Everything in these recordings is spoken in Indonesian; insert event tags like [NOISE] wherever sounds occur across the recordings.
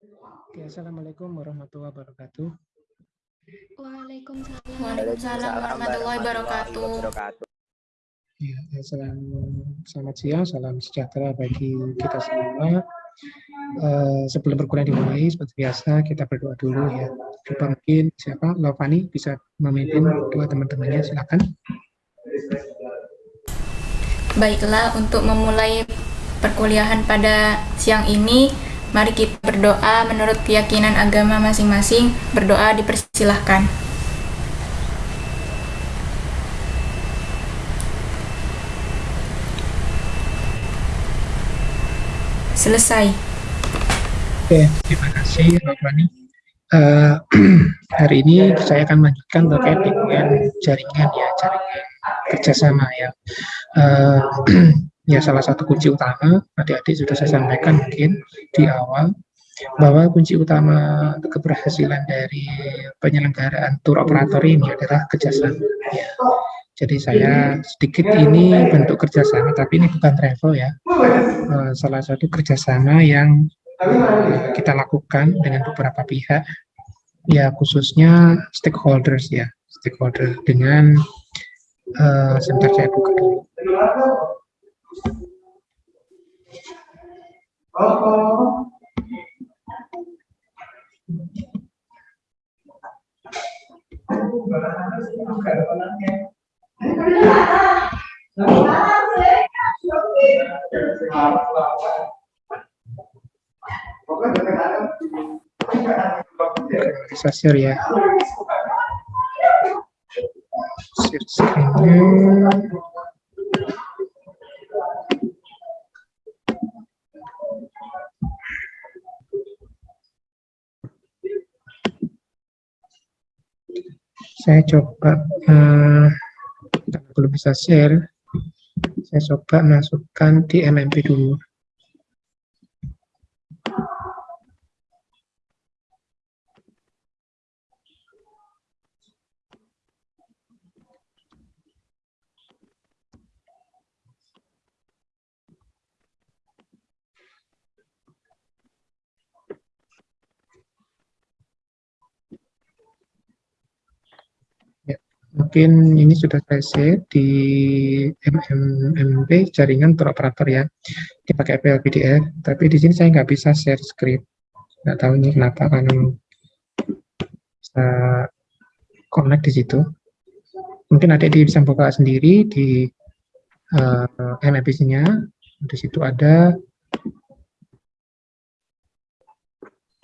Oke, Assalamualaikum warahmatullahi wabarakatuh. Waalaikumsalam. Waalaikumsalam warahmatullahi wabarakatuh. Ya, salam, selamat siang, salam sejahtera bagi kita semua. Uh, sebelum perkuliahan dimulai, seperti biasa kita berdoa dulu ya. Coba mungkin siapa, Lovani bisa memimpin dua teman-temannya, silakan. Baiklah, untuk memulai perkuliahan pada siang ini, mari kita berdoa menurut keyakinan agama masing-masing. Berdoa dipersilahkan. Selesai. Oke, terima kasih Rani. Uh, [CLEARS THROAT] hari ini saya akan melanjutkan terkait dengan jaringan ya, jaringan kerjasama ya. Uh, [CLEARS THROAT] ya salah satu kunci utama, adik-adik sudah saya sampaikan mungkin di awal, bahwa kunci utama keberhasilan dari penyelenggaraan tour operator ini adalah kerjasama. Ya. Jadi saya sedikit ini bentuk kerjasama, tapi ini bukan travel ya. Eh, salah satu kerjasama yang kita lakukan dengan beberapa pihak, ya khususnya stakeholders ya, stakeholder dengan uh, sebentar saya buka dulu. Bisa share ya. Share screen Saya coba uh, belum bisa share, saya coba masukkan di MMP dulu. Mungkin ini sudah saya share di MMMP jaringan operator ya. Dipakai PLPDF tapi di sini saya nggak bisa share screen nggak tahu ini kenapa kan bisa connect di situ. Mungkin ada di bisa buka sendiri di uh, eh, MMP-nya di situ ada.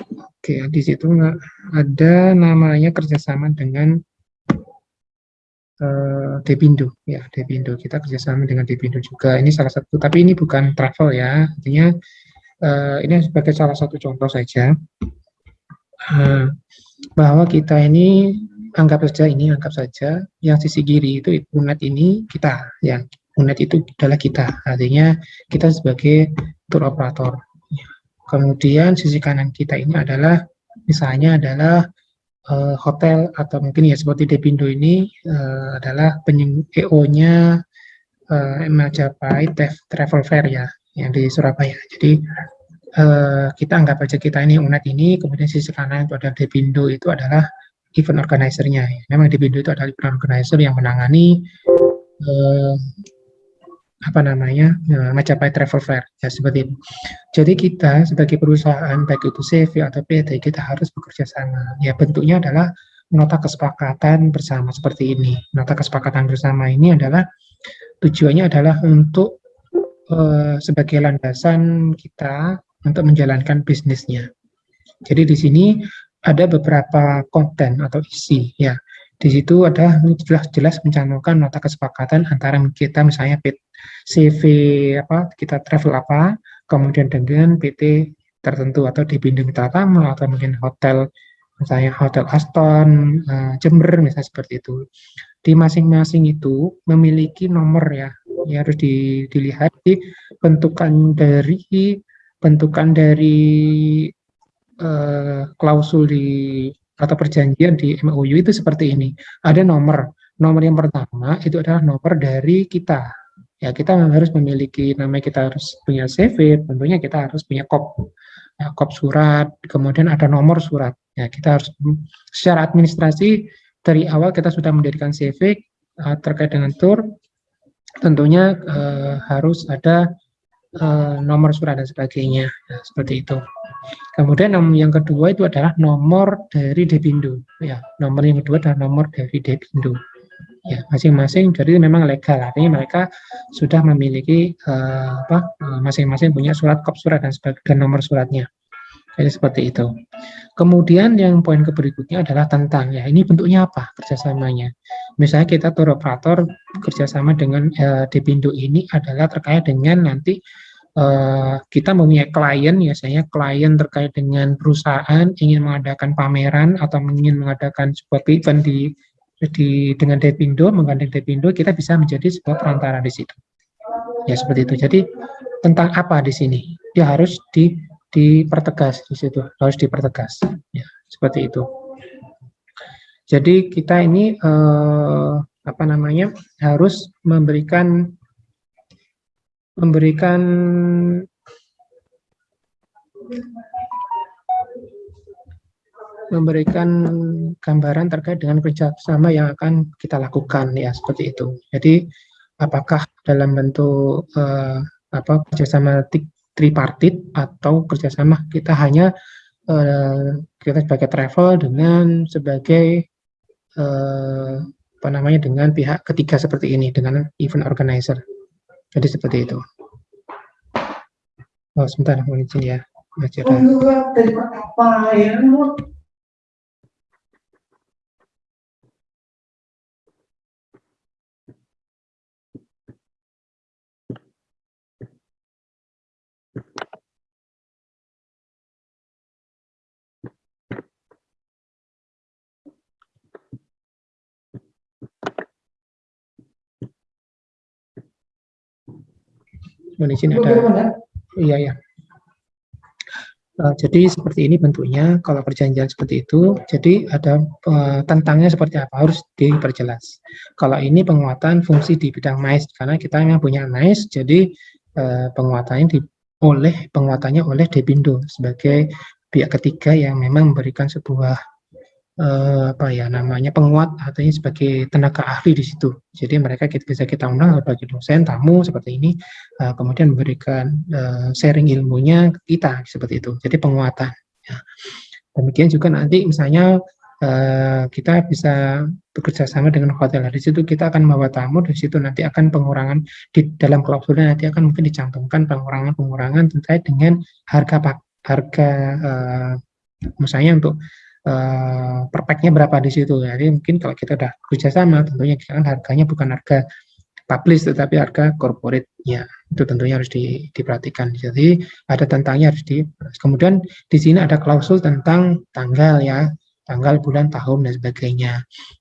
Oke, di situ ada namanya kerjasama dengan uh, Depindo ya Depindo kita kerjasama dengan Depindo juga. Ini salah satu tapi ini bukan travel ya. Artinya uh, ini sebagai salah satu contoh saja. Uh, bahwa kita ini anggap saja ini anggap saja yang sisi kiri itu unet ini kita ya unet itu adalah kita. Artinya kita sebagai tour operator. Kemudian sisi kanan kita ini adalah misalnya adalah uh, hotel atau mungkin ya seperti Depindo ini uh, adalah EO-nya uh, eh, Majapahit Travel Fair ya yang di Surabaya. Jadi uh, kita anggap aja kita ini UNED ini, kemudian sisi kanan itu ada Depindo itu adalah event organizer-nya. Memang Depindo itu adalah event organizer yang menangani apa namanya uh, Majapahit Travel Fair ya seperti itu. Jadi kita sebagai perusahaan baik itu CV atau PT kita harus bekerja sama. Ya bentuknya adalah nota kesepakatan bersama seperti ini. Nota kesepakatan bersama ini adalah tujuannya adalah untuk uh, sebagai landasan kita untuk menjalankan bisnisnya. Jadi di sini ada beberapa konten atau isi ya. Di situ ada jelas-jelas mencantumkan nota kesepakatan antara kita misalnya CV apa kita travel apa, kemudian dengan PT tertentu atau di bindung tamu atau mungkin hotel misalnya Hotel Aston, uh, Jember misalnya seperti itu. Di masing-masing itu memiliki nomor ya, ya harus di, dilihat di bentukan dari bentukan dari uh, klausul di atau perjanjian di MOU itu seperti ini. Ada nomor. Nomor yang pertama itu adalah nomor dari kita. Ya, kita harus memiliki namanya kita harus punya CV, tentunya kita harus punya kop. ya, kop surat, kemudian ada nomor surat. Ya, kita harus secara administrasi dari awal kita sudah mendirikan CV uh, terkait dengan tour, tentunya uh, harus ada uh, nomor surat dan sebagainya, ya, seperti itu. Kemudian yang kedua itu adalah nomor dari Depindo. Ya, nomor yang kedua adalah nomor dari Depindo. Ya, masing-masing jadi memang legal, artinya mereka sudah memiliki uh, apa masing-masing uh, punya surat kop surat dan dan nomor suratnya. Jadi seperti itu. Kemudian yang poin berikutnya adalah tentang ya ini bentuknya apa kerjasamanya. Misalnya kita tour operator kerjasama dengan uh, Depindo ini adalah terkait dengan nanti uh, kita mempunyai klien, ya saya klien terkait dengan perusahaan ingin mengadakan pameran atau ingin mengadakan sebuah event di, di dengan Depindo, menggandeng Depindo, kita bisa menjadi sebuah perantara di situ. Ya seperti itu. Jadi tentang apa di sini? Dia harus di dipertegas di situ, harus dipertegas. Ya, seperti itu. Jadi kita ini eh, apa namanya harus memberikan memberikan memberikan gambaran terkait dengan kerjasama yang akan kita lakukan ya seperti itu. Jadi apakah dalam bentuk uh, apa kerjasama tripartit atau kerjasama kita hanya uh, kita sebagai travel dengan sebagai uh, apa namanya dengan pihak ketiga seperti ini dengan event organizer. Jadi seperti itu. Oh, sebentar, mohon izin ya. Masih ada. Mohon izin ada. Iya ya. Uh, jadi seperti ini bentuknya kalau perjanjian seperti itu jadi ada uh, tentangnya seperti apa harus diperjelas kalau ini penguatan fungsi di bidang mais karena kita memang punya mais jadi uh, penguatannya di, oleh penguatannya oleh Depindo sebagai pihak ketiga yang memang memberikan sebuah uh, apa ya namanya penguat artinya sebagai tenaga ahli di situ. Jadi mereka kita, bisa kita undang sebagai dosen, tamu seperti ini, uh, kemudian memberikan uh, sharing ilmunya ke kita seperti itu. Jadi penguatan. Ya. Demikian juga nanti misalnya kita bisa bekerja sama dengan hotel. Di situ kita akan membawa tamu, di situ nanti akan pengurangan di dalam klausulnya nanti akan mungkin dicantumkan pengurangan-pengurangan terkait dengan harga harga misalnya untuk uh, perpeknya berapa di situ. Jadi mungkin kalau kita udah kerjasama, tentunya kan harganya bukan harga publish tetapi harga corporate ya itu tentunya harus di, diperhatikan. Jadi ada tentangnya harus di kemudian di sini ada klausul tentang tanggal ya tanggal bulan tahun dan sebagainya.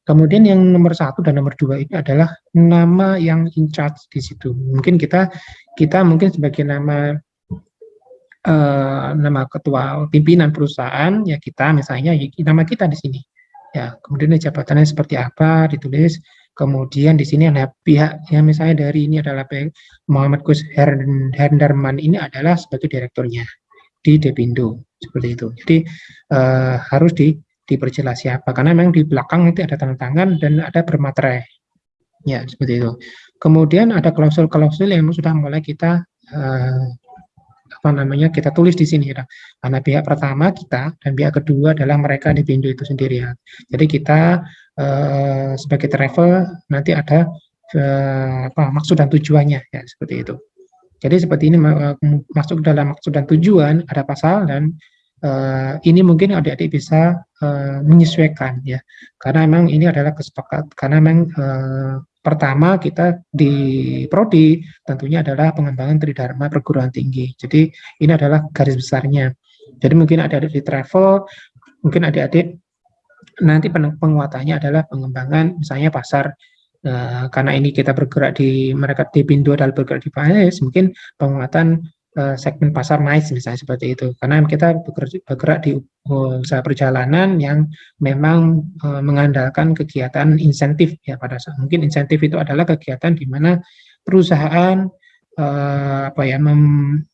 Kemudian yang nomor satu dan nomor dua ini adalah nama yang in charge di situ. Mungkin kita kita mungkin sebagai nama uh, nama ketua pimpinan perusahaan ya kita misalnya ya, nama kita di sini. Ya kemudian jabatannya seperti apa ditulis. Kemudian di sini ada pihak yang misalnya dari ini adalah Muhammad Gus Hendarman ini adalah sebagai direkturnya di Depindo seperti itu. Jadi uh, harus di diperjelas siapa karena memang di belakang nanti ada tanda tangan dan ada bermaterai. Ya seperti itu. Kemudian ada klausul-klausul yang sudah mulai kita uh, apa namanya kita tulis di sini ya. Karena pihak pertama kita dan pihak kedua adalah mereka di pintu itu sendiri ya. Jadi kita eh, sebagai travel nanti ada eh, apa maksud dan tujuannya ya seperti itu. Jadi seperti ini masuk dalam maksud dan tujuan ada pasal dan uh, ini mungkin adik-adik bisa uh, menyesuaikan ya karena memang ini adalah kesepakatan karena memang uh, Pertama, kita di Prodi tentunya adalah pengembangan Tridharma perguruan tinggi. Jadi ini adalah garis besarnya. Jadi mungkin adik-adik di travel, mungkin adik-adik nanti penguatannya adalah pengembangan misalnya pasar uh, karena ini kita bergerak di mereka di Pindo adalah bergerak di PAS, mungkin penguatan uh, segmen pasar mais misalnya seperti itu. Karena kita bergerak di usaha perjalanan yang memang uh, mengandalkan kegiatan insentif ya pada saat mungkin insentif itu adalah kegiatan di mana perusahaan uh, apa ya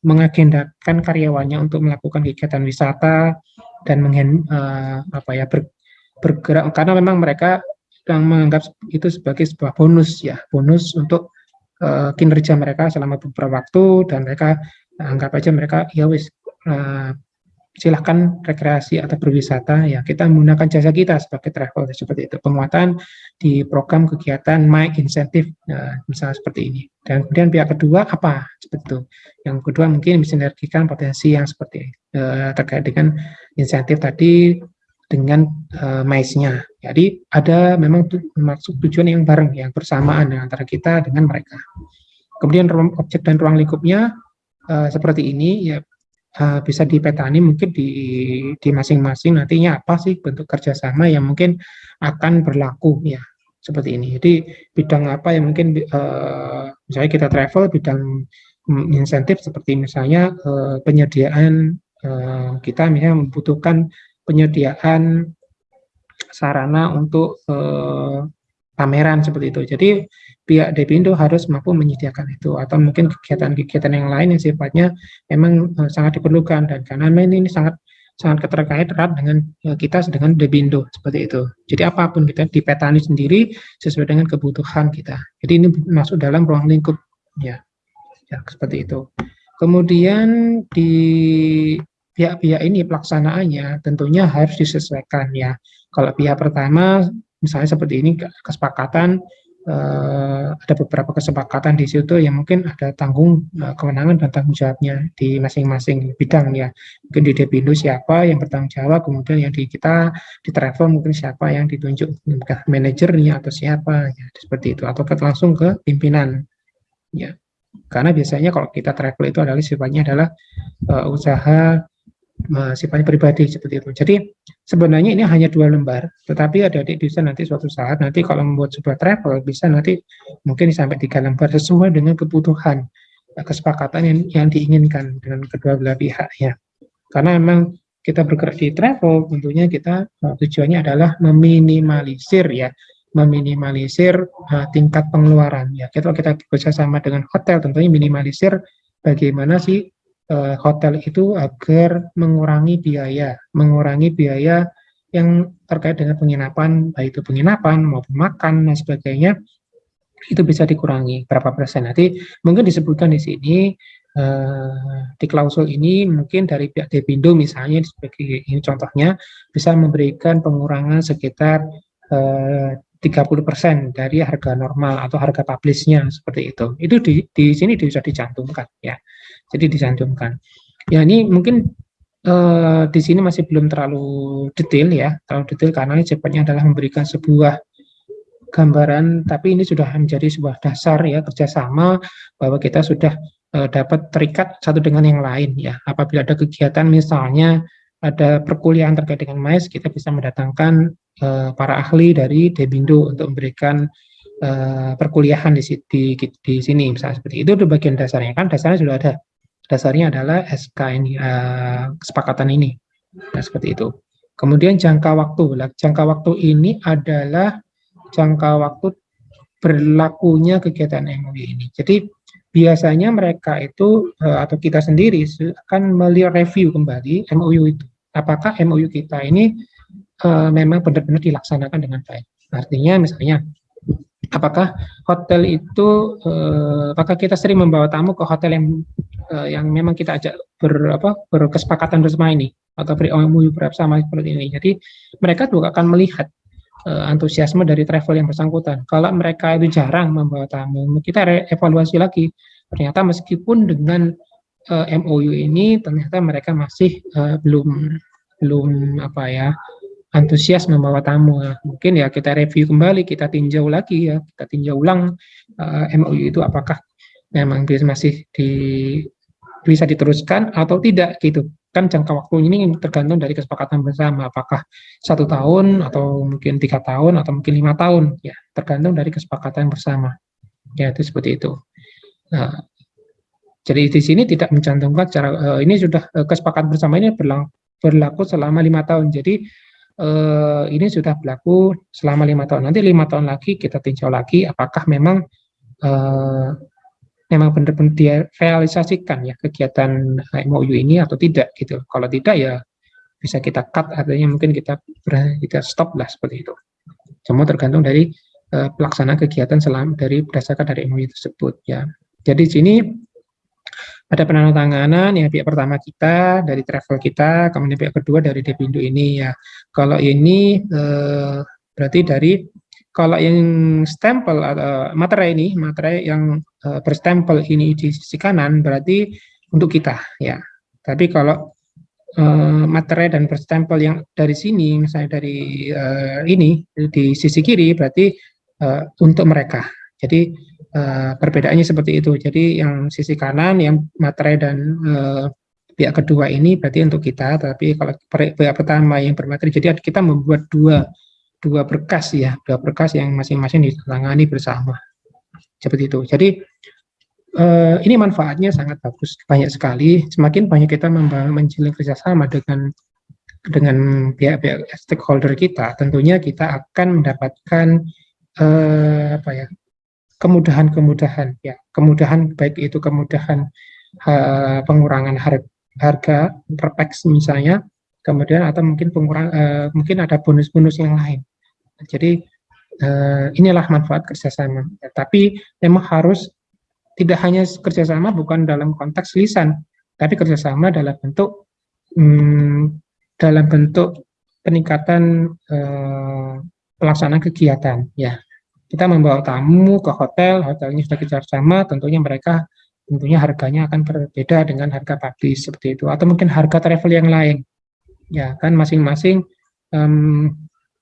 mengagendakan karyawannya untuk melakukan kegiatan wisata dan menghen, uh, apa ya ber, bergerak karena memang mereka yang menganggap itu sebagai sebuah bonus ya bonus untuk kinerja mereka selama beberapa waktu dan mereka anggap aja mereka ya wis uh, silahkan rekreasi atau berwisata ya kita menggunakan jasa kita sebagai travel seperti itu. Penguatan di program kegiatan my incentive nah, misalnya seperti ini. Dan kemudian pihak kedua apa seperti itu? Yang kedua mungkin mensinergikan potensi yang seperti uh, terkait dengan insentif tadi dengan uh, MICE-nya. Jadi ada memang tu, maksud tujuan yang bareng yang bersamaan antara kita dengan mereka. Kemudian objek dan ruang lingkupnya uh, seperti ini ya uh, bisa dipetani mungkin di di masing-masing nantinya apa sih bentuk kerjasama yang mungkin akan berlaku ya seperti ini. Jadi bidang apa yang mungkin uh, misalnya kita travel bidang insentif seperti misalnya uh, penyediaan uh, kita misalnya membutuhkan penyediaan sarana untuk uh, pameran seperti itu. Jadi pihak Depindo harus mampu menyediakan itu atau mungkin kegiatan-kegiatan yang lain yang sifatnya memang uh, sangat diperlukan dan karena ini, sangat sangat keterkait erat dengan uh, kita dengan Depindo seperti itu. Jadi apa pun kita dipetani sendiri sesuai dengan kebutuhan kita. Jadi ini masuk dalam ruang lingkup ya. Ya seperti itu. Kemudian di pihak-pihak ini pelaksanaannya tentunya harus disesuaikan ya. Kalau pihak pertama misalnya seperti ini kesepakatan uh, ada beberapa kesepakatan di situ yang mungkin ada tanggung uh, kewenangan dan tanggung jawabnya di masing-masing bidang ya. Mungkin di Depindo siapa yang bertanggung jawab, kemudian yang di kita di travel mungkin siapa yang ditunjuk, manajernya atau siapa ya seperti itu atau langsung ke pimpinan ya. Karena biasanya kalau kita travel itu adalah sifatnya adalah uh, usaha sifatnya pribadi seperti itu. Jadi sebenarnya ini hanya dua lembar, tetapi adik-adik bisa nanti suatu saat nanti kalau membuat sebuah travel bisa nanti mungkin sampai tiga lembar sesuai dengan kebutuhan eh, kesepakatan yang, yang diinginkan dengan kedua belah pihak ya. Karena memang kita bergerak di travel tentunya kita uh, tujuannya adalah meminimalisir ya meminimalisir uh, tingkat pengeluaran ya kita kita bekerjasama dengan hotel tentunya minimalisir bagaimana sih uh, hotel itu agar mengurangi biaya, mengurangi biaya yang terkait dengan penginapan, baik itu penginapan maupun makan dan sebagainya, itu bisa dikurangi berapa persen. Nanti mungkin disebutkan di sini uh, di klausul ini mungkin dari pihak Depindo misalnya sebagai ini contohnya bisa memberikan pengurangan sekitar uh, 30% dari harga normal atau harga publishnya seperti itu. Itu di, di sini bisa dicantumkan ya. Jadi dicantumkan. Ya ini mungkin uh, di sini masih belum terlalu detail ya, terlalu detail karena cepatnya adalah memberikan sebuah gambaran, tapi ini sudah menjadi sebuah dasar ya kerjasama bahwa kita sudah uh, dapat terikat satu dengan yang lain ya. Apabila ada kegiatan misalnya ada perkuliahan terkait dengan MAIS, kita bisa mendatangkan uh, para ahli dari Debindo untuk memberikan uh, perkuliahan di, di, di sini, misalnya seperti itu, itu bagian dasarnya kan dasarnya sudah ada dasarnya adalah SK ini uh, kesepakatan ini. Nah, seperti itu. Kemudian jangka waktu. Jangka waktu ini adalah jangka waktu berlakunya kegiatan MOU ini. Jadi biasanya mereka itu uh, atau kita sendiri akan melihat review kembali MOU itu. Apakah MOU kita ini uh, memang benar-benar dilaksanakan dengan baik? Artinya misalnya apakah hotel itu uh, apakah kita sering membawa tamu ke hotel yang uh, yang memang kita ajak ber apa berkesepakatan bersama ini atau beri MOU bersama seperti ini. Jadi mereka juga akan melihat uh, antusiasme dari travel yang bersangkutan. Kalau mereka itu jarang membawa tamu, kita evaluasi lagi. Ternyata meskipun dengan uh, MOU ini ternyata mereka masih uh, belum belum apa ya antusias membawa tamu. Mungkin ya kita review kembali, kita tinjau lagi ya, kita tinjau ulang uh, eh, MOU itu apakah memang masih di bisa diteruskan atau tidak gitu. Kan jangka waktu ini tergantung dari kesepakatan bersama, apakah satu tahun atau mungkin tiga tahun atau mungkin lima tahun, ya tergantung dari kesepakatan bersama. Ya itu seperti itu. Nah, jadi di sini tidak mencantumkan cara uh, ini sudah uh, kesepakatan bersama ini berlaku, berlaku selama lima tahun. Jadi eh, ini sudah berlaku selama lima tahun. Nanti lima tahun lagi kita tinjau lagi apakah memang eh, memang benar-benar dia realisasikan ya kegiatan MOU ini atau tidak gitu. Kalau tidak ya bisa kita cut artinya mungkin kita kita stop lah seperti itu. Semua tergantung dari uh, pelaksanaan kegiatan selama dari berdasarkan dari MOU tersebut ya. Jadi sini ada penandatanganan yang pihak pertama kita dari travel kita, kemudian pihak kedua dari Depindo ini ya. Kalau ini uh, berarti dari kalau yang stempel atau materai ini, materai yang uh, berstempel ini di sisi kanan berarti untuk kita ya. Tapi kalau uh, materai dan berstempel yang dari sini, misalnya dari uh, ini di sisi kiri berarti uh, untuk mereka. Jadi uh, perbedaannya seperti itu. Jadi yang sisi kanan yang materai dan uh, pihak kedua ini berarti untuk kita, tapi kalau pihak pertama yang bermateri, jadi kita membuat dua dua berkas ya, dua berkas yang masing-masing ditangani bersama. Seperti itu. Jadi eh, ini manfaatnya sangat bagus, banyak sekali. Semakin banyak kita menjalin kerjasama dengan dengan pihak-pihak stakeholder kita, tentunya kita akan mendapatkan eh, apa ya kemudahan-kemudahan ya, kemudahan baik itu kemudahan uh, pengurangan harga, harga perpeks misalnya, kemudian atau mungkin pengurang uh, mungkin ada bonus-bonus yang lain. Jadi uh, inilah manfaat kerjasama. Ya, tapi memang harus tidak hanya kerjasama bukan dalam konteks lisan, tapi kerjasama dalam bentuk hmm, dalam bentuk peningkatan uh, pelaksanaan kegiatan. Ya, kita membawa tamu ke hotel, hotelnya sudah kerjasama, tentunya mereka tentunya harganya akan berbeda dengan harga publis seperti itu, atau mungkin harga travel yang lain. Ya kan masing-masing um,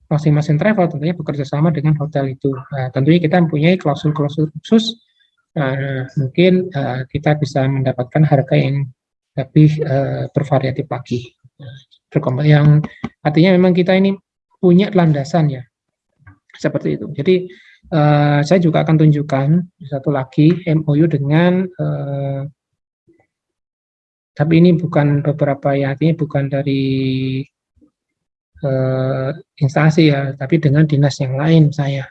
masing-masing travel tentunya bekerja sama dengan hotel itu. Nah, tentunya kita mempunyai klausul-klausul khusus, uh, mungkin uh, kita bisa mendapatkan harga yang lebih uh, bervariatif lagi. Yang artinya memang kita ini punya landasan ya, seperti itu. Jadi uh, saya juga akan tunjukkan satu lagi MOU dengan uh, tapi ini bukan beberapa ya, artinya bukan dari uh, instansi ya, tapi dengan dinas yang lain saya.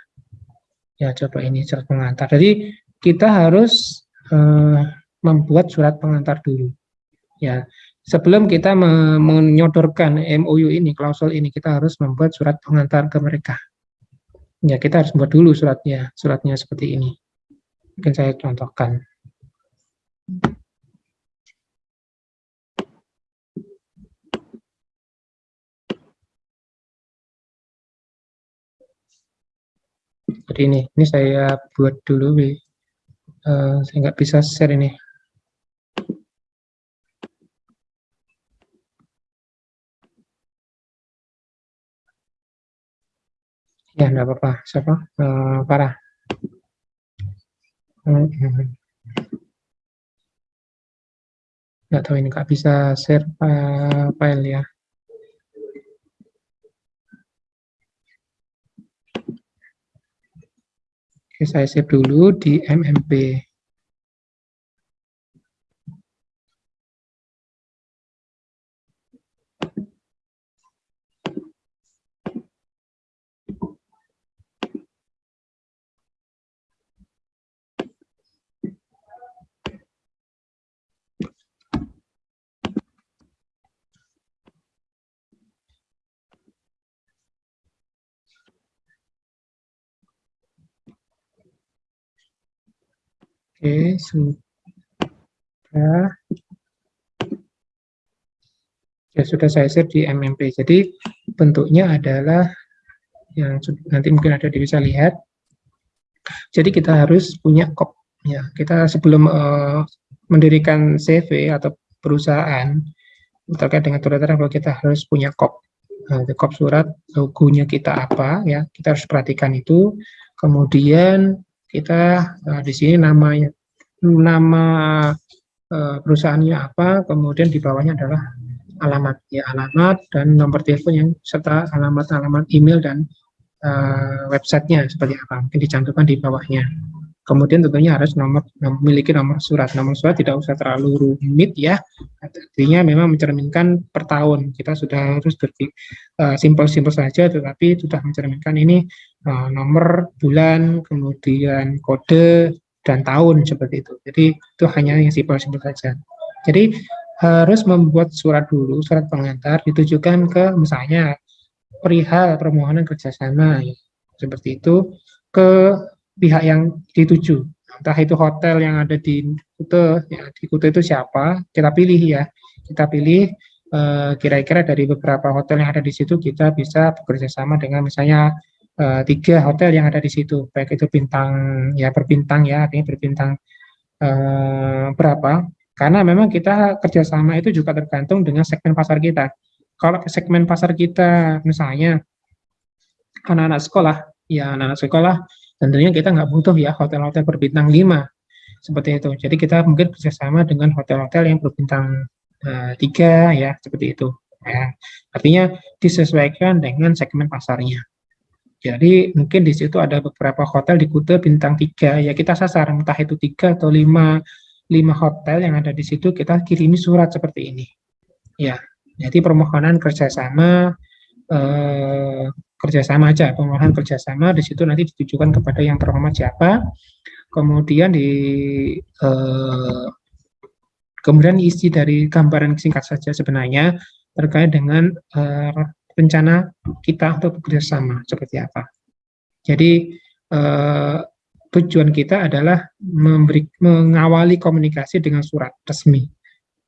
Ya coba ini surat pengantar. Jadi kita harus uh, membuat surat pengantar dulu. Ya, sebelum kita menyodorkan MOU ini, klausul ini, kita harus membuat surat pengantar ke mereka. Ya, kita harus buat dulu suratnya, suratnya seperti ini. Mungkin saya contohkan. seperti ini. Ini saya buat dulu, uh, saya nggak bisa share ini. Ya, enggak apa-apa. Siapa? Uh, parah. Nggak tahu ini nggak bisa share uh, file ya. Oke, saya save dulu di MMP. Oke, sudah. Ya, sudah saya share di MMP. Jadi, bentuknya adalah yang nanti mungkin ada bisa lihat. Jadi, kita harus punya kop. Ya, kita sebelum uh, mendirikan CV atau perusahaan terkait dengan turat travel kita harus punya kop. Nah, kop surat logonya kita apa ya, kita harus perhatikan itu. Kemudian kita uh, di sini namanya nama uh, perusahaannya apa, kemudian di bawahnya adalah alamat ya alamat dan nomor telepon yang serta alamat-alamat email dan uh, websitenya seperti apa mungkin dicantumkan di bawahnya. Kemudian tentunya harus nomor memiliki nomor surat. Nomor surat tidak usah terlalu rumit ya. Artinya memang mencerminkan per tahun. Kita sudah harus berpikir uh, simpel-simpel saja, tetapi sudah mencerminkan ini uh, nomor bulan, kemudian kode, dan tahun seperti itu. Jadi itu hanya yang simpel-simpel saja. Jadi harus membuat surat dulu, surat pengantar ditujukan ke misalnya perihal permohonan kerjasama ya, seperti itu ke pihak yang dituju. Entah itu hotel yang ada di Kute, ya, di Kute itu siapa, kita pilih ya. Kita pilih eh, kira-kira uh, dari beberapa hotel yang ada di situ kita bisa bekerja sama dengan misalnya uh, tiga hotel yang ada di situ, baik itu bintang ya berbintang ya, artinya berbintang uh, berapa karena memang kita kerjasama itu juga tergantung dengan segmen pasar kita. Kalau segmen pasar kita misalnya anak-anak sekolah, ya anak-anak sekolah tentunya kita nggak butuh ya hotel-hotel berbintang 5 seperti itu. Jadi kita mungkin kerjasama dengan hotel-hotel yang berbintang uh, tiga ya seperti itu. Ya. Artinya disesuaikan dengan segmen pasarnya. Jadi mungkin di situ ada beberapa hotel di Kute bintang tiga ya kita sasar entah itu tiga atau lima lima hotel yang ada di situ kita kirimi surat seperti ini. Ya, jadi permohonan kerjasama eh, kerjasama aja, permohonan kerjasama di situ nanti ditujukan kepada yang terhormat siapa, kemudian di eh, kemudian isi dari gambaran singkat saja sebenarnya terkait dengan eh, rencana kita untuk bekerjasama seperti apa. Jadi eh, tujuan kita adalah memberi, mengawali komunikasi dengan surat resmi.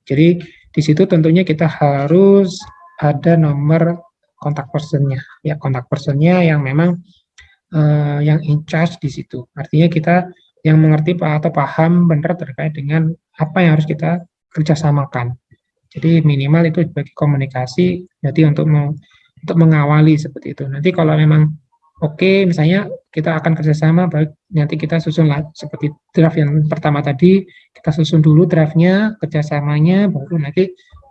Jadi di situ tentunya kita harus ada nomor kontak personnya, ya kontak personnya yang memang uh, yang in charge di situ. Artinya kita yang mengerti atau paham benar terkait dengan apa yang harus kita kerjasamakan. Jadi minimal itu bagi komunikasi, jadi untuk untuk mengawali seperti itu. Nanti kalau memang oke okay, misalnya kita akan kerjasama baik nanti kita susun seperti draft yang pertama tadi kita susun dulu draftnya kerjasamanya baru nanti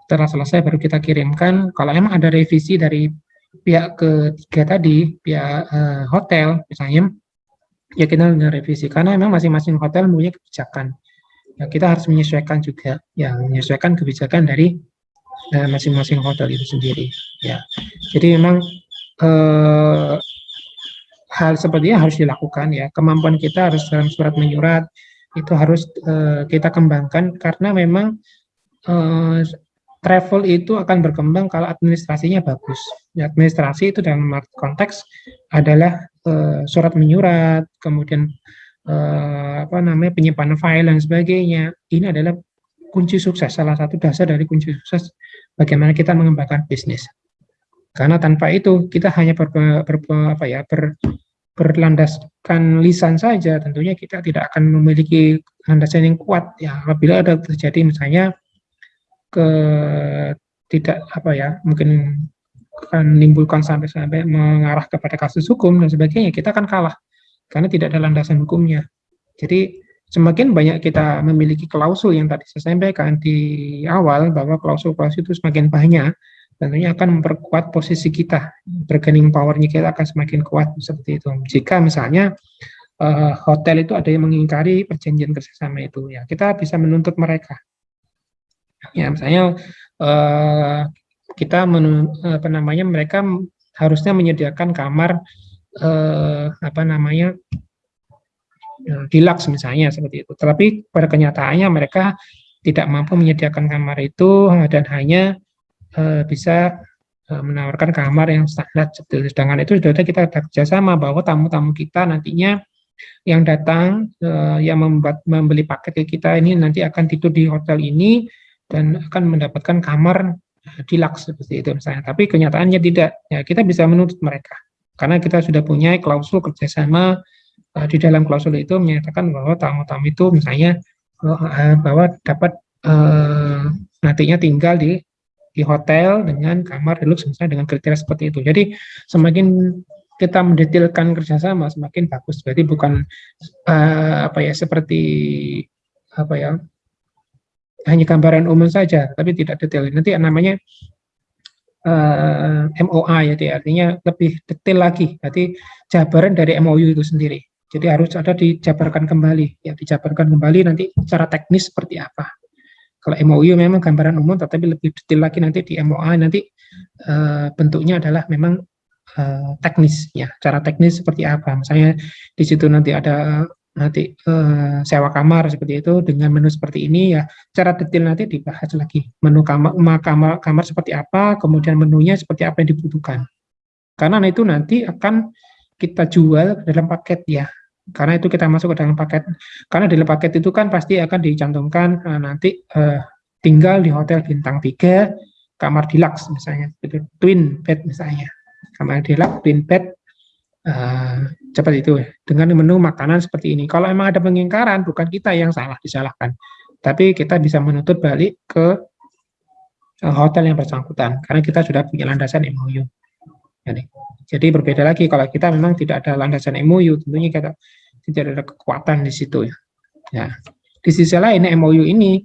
setelah selesai baru kita kirimkan. Kalau emang ada revisi dari pihak ketiga tadi pihak uh, hotel misalnya ya kita revisi karena memang masing-masing hotel punya kebijakan. Ya kita harus menyesuaikan juga. Ya menyesuaikan kebijakan dari masing-masing uh, hotel itu sendiri ya jadi memang uh, hal sepertinya harus dilakukan ya. Kemampuan kita harus dalam surat menyurat itu harus uh, kita kembangkan karena memang uh, travel itu akan berkembang kalau administrasinya bagus. Ya, administrasi itu dalam konteks adalah uh, surat menyurat, kemudian uh, apa namanya penyimpanan file dan sebagainya. Ini adalah kunci sukses, salah satu dasar dari kunci sukses bagaimana kita mengembangkan bisnis. Karena tanpa itu kita hanya ber, ber, apa ya, ber, berlandaskan lisan saja, tentunya kita tidak akan memiliki landasan yang kuat. Ya, apabila ada terjadi misalnya ke tidak apa ya, mungkin akan menimbulkan sampai-sampai mengarah kepada kasus hukum dan sebagainya, kita akan kalah karena tidak ada landasan hukumnya. Jadi semakin banyak kita memiliki klausul yang tadi saya sampaikan di awal bahwa klausul-klausul itu semakin banyak, tentunya akan memperkuat posisi kita, bargaining power-nya kita akan semakin kuat seperti itu. Jika misalnya uh, hotel itu ada yang mengingkari perjanjian kerjasama itu, ya kita bisa menuntut mereka. Ya misalnya uh, kita apa namanya mereka harusnya menyediakan kamar uh, apa namanya deluxe misalnya seperti itu. Tapi pada kenyataannya mereka tidak mampu menyediakan kamar itu dan hanya uh, bisa uh, menawarkan kamar yang standar. Sedangkan itu sudah kita ada kerjasama bahwa tamu-tamu kita nantinya yang datang uh, yang membuat membeli paket ke kita ini nanti akan tidur di hotel ini dan akan mendapatkan kamar deluxe seperti itu misalnya. Tapi kenyataannya tidak. Ya kita bisa menuntut mereka karena kita sudah punya klausul kerjasama uh, di dalam klausul itu menyatakan bahwa tamu-tamu itu misalnya uh, bahwa dapat uh, nantinya tinggal di di hotel dengan kamar deluxe misalnya dengan kriteria seperti itu. Jadi semakin kita mendetailkan kerjasama semakin bagus. Berarti bukan uh, apa ya seperti apa ya hanya gambaran umum saja, tapi tidak detail. Nanti namanya uh, MOA ya, artinya lebih detail lagi. Berarti jabaran dari MOU itu sendiri. Jadi harus ada dijabarkan kembali, ya dijabarkan kembali nanti secara teknis seperti apa. Kalau MOU memang gambaran umum, tetapi lebih detail lagi nanti di MOA nanti uh, bentuknya adalah memang uh, teknis ya. Cara teknis seperti apa? Misalnya di situ nanti ada nanti uh, sewa kamar seperti itu dengan menu seperti ini ya secara detail nanti dibahas lagi menu kamar kamar kamar seperti apa kemudian menunya seperti apa yang dibutuhkan karena itu nanti akan kita jual dalam paket ya. Karena itu kita masuk ke dalam paket. Karena dalam paket itu kan pasti akan dicantumkan uh, nanti uh, tinggal di hotel bintang 3 kamar deluxe misalnya itu twin bed misalnya. Kamar deluxe twin bed uh, itu dengan menu makanan seperti ini. Kalau emang ada pengingkaran, bukan kita yang salah disalahkan, tapi kita bisa menuntut balik ke hotel yang bersangkutan. Karena kita sudah punya landasan MOU. Jadi, jadi berbeda lagi kalau kita memang tidak ada landasan MOU, tentunya kita tidak ada kekuatan di situ ya. Ya, di sisi lain MOU ini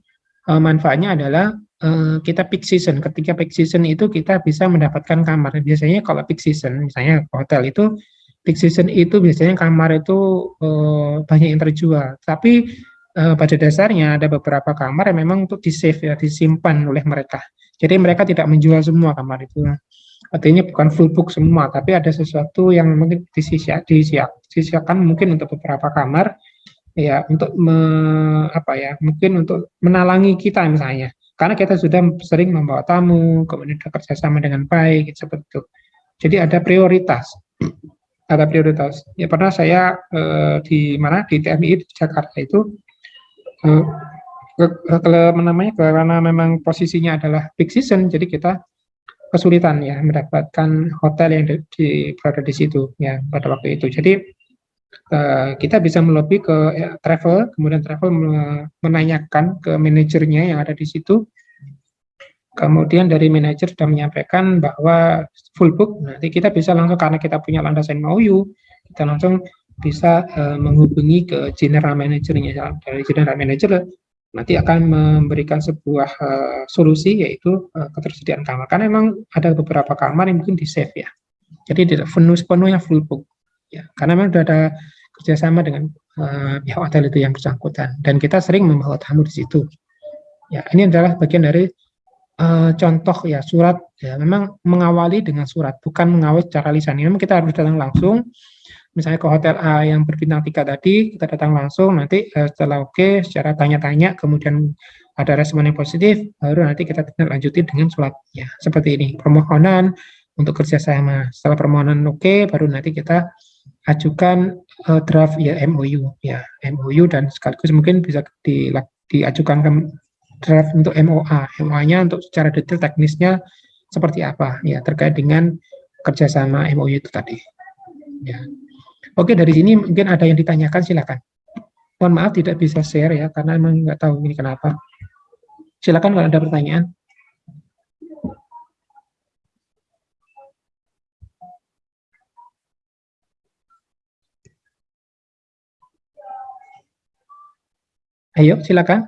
uh, manfaatnya adalah uh, kita peak season. Ketika peak season itu kita bisa mendapatkan kamar. Biasanya kalau peak season, misalnya hotel itu peak season itu biasanya kamar itu uh, banyak yang terjual. Tapi uh, pada dasarnya ada beberapa kamar yang memang untuk di-save ya, disimpan oleh mereka. Jadi mereka tidak menjual semua kamar itu. Artinya bukan full book semua, tapi ada sesuatu yang mungkin disisiak, disiak, disisiakan mungkin untuk beberapa kamar ya untuk me, apa ya mungkin untuk menalangi kita misalnya. Karena kita sudah sering membawa tamu kemudian kerjasama dengan baik seperti itu. Jadi ada prioritas. Ada prioritas. Ya pernah saya eh, di mana di TMI di Jakarta itu eh, kalau namanya karena memang posisinya adalah peak season, jadi kita kesulitan ya mendapatkan hotel yang di, di berada di situ ya pada waktu itu. Jadi eh, kita bisa melobi ke ya, travel, kemudian travel menanyakan ke manajernya yang ada di situ kemudian dari manajer sudah menyampaikan bahwa full book, nanti kita bisa langsung karena kita punya landasan MOU, kita langsung bisa uh, menghubungi ke general manajernya dari general manager nanti akan memberikan sebuah uh, solusi yaitu uh, ketersediaan kamar. Karena memang ada beberapa kamar yang mungkin di save ya. Jadi tidak penuh sepenuhnya full book ya. Karena memang sudah ada kerjasama dengan uh, pihak hotel itu yang bersangkutan. Dan kita sering membawa tamu di situ. Ya ini adalah bagian dari uh, contoh ya surat. Ya memang mengawali dengan surat bukan mengawali secara lisan. Ini kita harus datang langsung misalnya ke hotel A yang berbintang tiga tadi kita datang langsung nanti uh, setelah oke okay, secara tanya-tanya kemudian ada respon yang positif baru nanti kita lanjuti dengan surat ya seperti ini permohonan untuk kerjasama setelah permohonan oke okay, baru nanti kita ajukan uh, draft ya MOU ya MOU dan sekaligus mungkin bisa di, diajukan ke draft untuk MOA. MOA-nya untuk secara detail teknisnya seperti apa ya terkait dengan kerjasama MOU itu tadi. Ya. Oke dari sini mungkin ada yang ditanyakan silakan. Mohon maaf tidak bisa share ya karena emang nggak tahu ini kenapa. Silakan kalau ada pertanyaan. Ayo, silakan.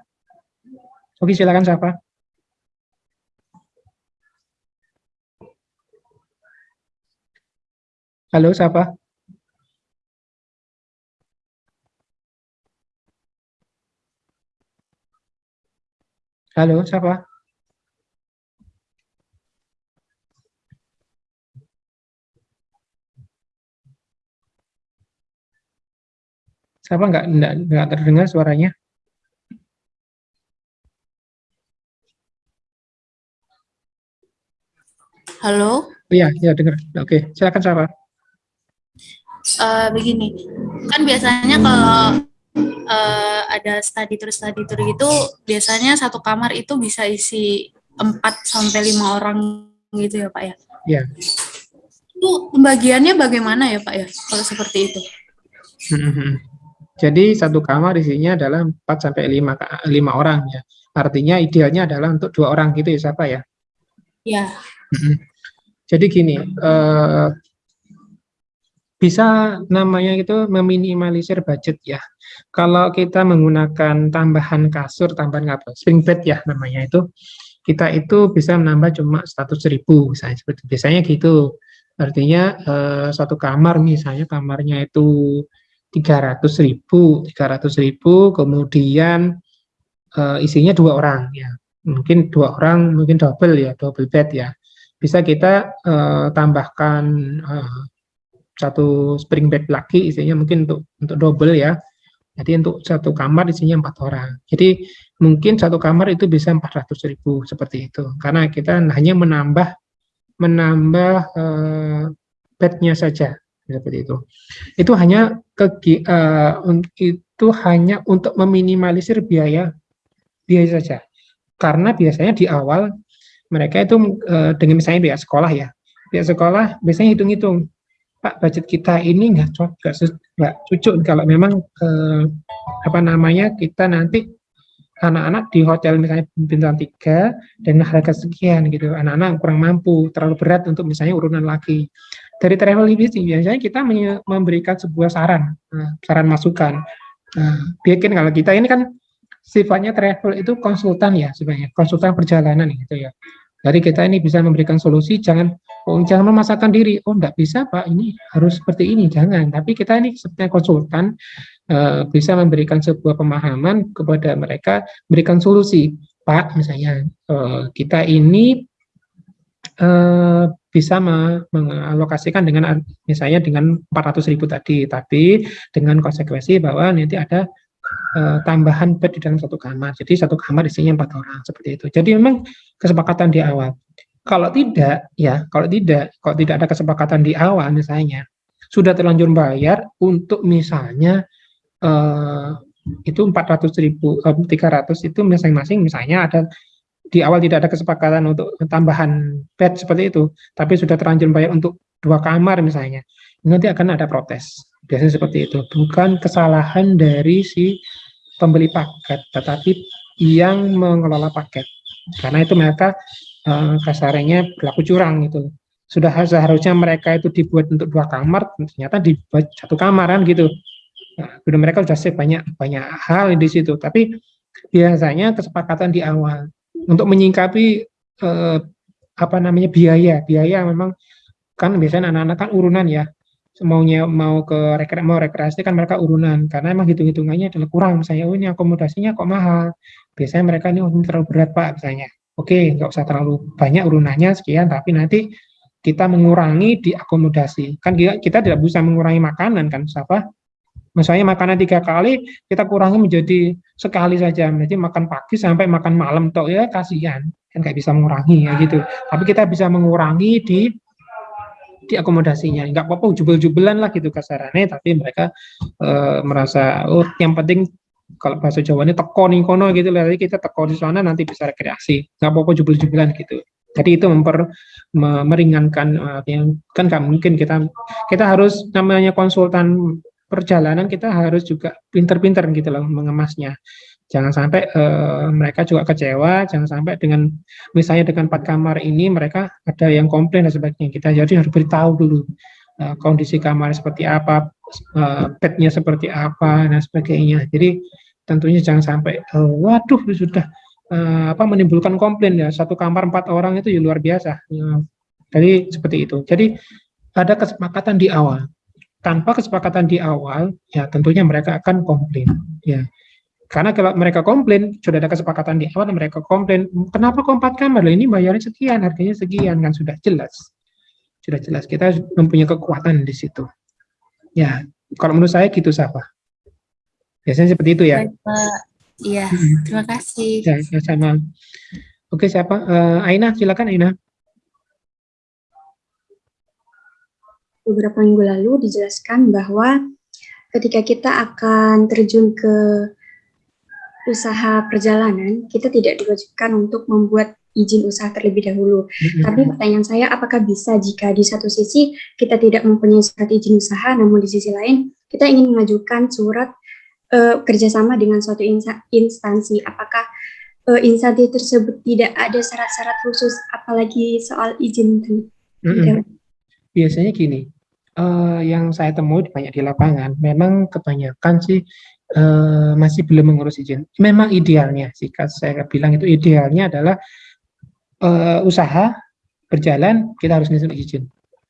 Oke, silakan siapa? Halo, siapa? Halo, siapa? Siapa enggak, enggak, enggak terdengar suaranya? Halo? Iya, iya dengar. Oke, silakan Sarah. Uh, begini, kan biasanya kalau uh, ada study tour study tour gitu, biasanya satu kamar itu bisa isi 4 sampai lima orang gitu ya Pak ya? Iya. Itu pembagiannya bagaimana ya Pak ya, kalau seperti itu? Hmm. Jadi satu kamar isinya adalah 4 sampai 5, 5 orang ya. Artinya idealnya adalah untuk dua orang gitu ya siapa ya? Ya. Jadi gini, uh, bisa namanya itu meminimalisir budget ya. Kalau kita menggunakan tambahan kasur, tambahan apa, spring bed ya namanya itu, kita itu bisa menambah cuma 100 ribu misalnya seperti biasanya gitu. Artinya uh, satu kamar misalnya kamarnya itu 300 ribu, 300 ribu, kemudian uh, isinya dua orang ya, mungkin dua orang, mungkin double ya, double bed ya bisa kita uh, tambahkan uh, satu spring bed lagi isinya mungkin untuk untuk double ya Jadi untuk satu kamar isinya empat orang. Jadi mungkin satu kamar itu bisa 400 ribu seperti itu. Karena kita hanya menambah menambah uh, bednya saja seperti itu. Itu hanya ke uh, itu hanya untuk meminimalisir biaya biaya saja. Karena biasanya di awal mereka itu uh, dengan misalnya biaya sekolah ya, biaya sekolah biasanya hitung-hitung Pak budget kita ini nggak cocok nggak cucuk. Kalau memang eh, apa namanya kita nanti anak-anak di hotel misalnya bintang tiga dan harga sekian gitu. Anak-anak kurang mampu terlalu berat untuk misalnya urunan lagi. Dari travel agency biasanya kita memberikan sebuah saran eh, saran masukan. Nah, bikin kalau kita ini kan sifatnya travel itu konsultan ya sebenarnya. Konsultan perjalanan gitu ya jadi kita ini bisa memberikan solusi jangan oh jangan memasakkan diri. Oh enggak bisa pak. Ini harus seperti ini. Jangan. Tapi kita ini sebenarnya konsultan uh, bisa memberikan sebuah pemahaman kepada mereka berikan solusi. Pak misalnya uh, kita ini uh, bisa mengalokasikan dengan misalnya dengan 400 ribu tadi. Tapi dengan konsekuensi bahwa nanti ada uh, tambahan bed di dalam satu kamar. Jadi satu kamar isinya empat orang seperti itu. Jadi memang kesepakatan di awal. Kalau tidak, ya, kalau tidak, kalau tidak ada kesepakatan di awal misalnya, sudah terlanjur bayar untuk misalnya eh, itu 400 ribu, eh, 300 itu masing-masing misalnya ada di awal tidak ada kesepakatan untuk tambahan bed seperti itu, tapi sudah terlanjur bayar untuk dua kamar misalnya, nanti akan ada protes. Biasanya seperti itu, bukan kesalahan dari si pembeli paket, tetapi yang mengelola paket. Karena itu mereka uh, kasarnya berlaku curang itu sudah seharusnya mereka itu dibuat untuk dua kamar ternyata dibuat satu kamar kan gitu. Nah, mereka sudah save banyak banyak hal di situ. Tapi biasanya kesepakatan di awal untuk menyingkapi eh, apa namanya biaya. Biaya memang kan biasanya anak-anak kan urunan ya maunya mau ke rekre mau rekreasi kan mereka urunan karena emang hitung hitungannya adalah kurang misalnya oh ini akomodasinya kok mahal biasanya mereka ini oh, terlalu berat pak misalnya Oke, nggak usah terlalu banyak urunannya sekian, tapi nanti kita mengurangi di akomodasi. Kan kita, kita tidak bisa mengurangi makanan kan, siapa? Misalnya makanan tiga kali, kita kurangi menjadi sekali saja. Jadi makan pagi sampai makan malam, toh ya kasihan, kan nggak bisa mengurangi ya gitu. Tapi kita bisa mengurangi di di akomodasinya nggak apa-apa jubel-jubelan lah gitu kasarannya tapi mereka e, merasa oh yang penting kalau bahasa Jawa ini teko kono gitu jadi kita teko di sana nanti bisa rekreasi. Nggak apa-apa jubel-jubelan gitu. Jadi itu memper meringankan uh, yang kan nggak mungkin kita kita harus namanya konsultan perjalanan kita harus juga pinter-pinter gitu loh mengemasnya jangan sampai uh, mereka juga kecewa jangan sampai dengan misalnya dengan empat kamar ini mereka ada yang komplain dan sebagainya kita jadi harus beritahu dulu uh, kondisi kamar seperti apa uh, bednya seperti apa dan sebagainya. Jadi tentunya jangan sampai uh, waduh sudah uh, apa menimbulkan komplain ya satu kamar empat orang itu ya luar biasa. Ya, jadi seperti itu. Jadi ada kesepakatan di awal. Tanpa kesepakatan di awal, ya tentunya mereka akan komplain. Ya, karena kalau mereka komplain, sudah ada kesepakatan di awal, mereka komplain, kenapa kok empat kamar? Ini bayarnya sekian, harganya sekian, kan sudah jelas. Sudah jelas, kita mempunyai kekuatan di situ. Ya, kalau menurut saya gitu siapa? Biasanya seperti itu ya. Iya, terima kasih. Ya, ya, sama. Oke, siapa? Uh, Aina, silakan Aina. Beberapa minggu lalu dijelaskan bahwa ketika kita akan terjun ke usaha perjalanan, kita tidak diwajibkan untuk membuat izin usaha terlebih dahulu. Mm-hmm. Tapi pertanyaan saya, apakah bisa jika di satu sisi kita tidak mempunyai surat izin usaha, namun di sisi lain kita ingin mengajukan surat uh, kerjasama dengan suatu instansi, apakah uh, instansi tersebut tidak ada syarat-syarat khusus, apalagi soal izin? Mm-hmm. Biasanya gini, uh, yang saya temui banyak di lapangan, memang kebanyakan sih uh, masih belum mengurus izin. Memang idealnya, jika saya bilang itu idealnya adalah uh, usaha berjalan, kita harus ngisi izin.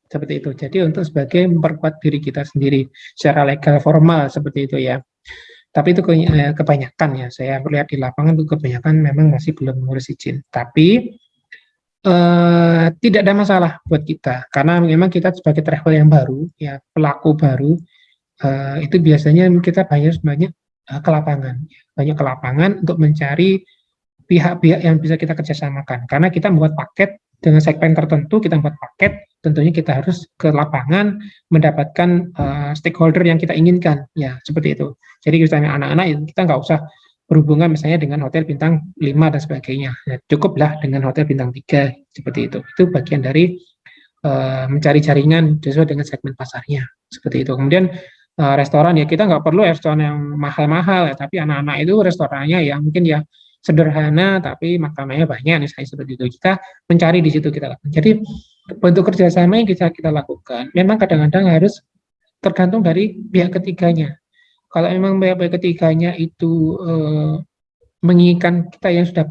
Seperti itu. Jadi untuk sebagai memperkuat diri kita sendiri secara legal formal seperti itu ya. Tapi itu eh, kebanyakan ya, saya melihat di lapangan itu kebanyakan memang masih belum mengurus izin. Tapi eh, tidak ada masalah buat kita, karena memang kita sebagai travel yang baru, ya pelaku baru, eh, itu biasanya kita bayar sebanyak uh, ke lapangan, banyak ke lapangan untuk mencari pihak-pihak yang bisa kita kerjasamakan. Karena kita membuat paket dengan segmen tertentu, kita membuat paket, tentunya kita harus ke lapangan mendapatkan uh, stakeholder yang kita inginkan, ya seperti itu. Jadi misalnya anak-anak kita nggak usah berhubungan misalnya dengan hotel bintang 5 dan sebagainya. Ya, cukuplah dengan hotel bintang 3 seperti itu. Itu bagian dari uh, mencari jaringan sesuai dengan segmen pasarnya seperti itu. Kemudian restoran ya kita nggak perlu restoran yang mahal-mahal ya, tapi anak-anak itu restorannya ya mungkin ya sederhana tapi makanannya banyak misalnya seperti itu. Kita mencari di situ kita lakukan. Jadi bentuk kerjasama yang kita kita lakukan memang kadang-kadang harus tergantung dari pihak ketiganya kalau memang pihak ketiganya itu eh, menginginkan kita yang sudah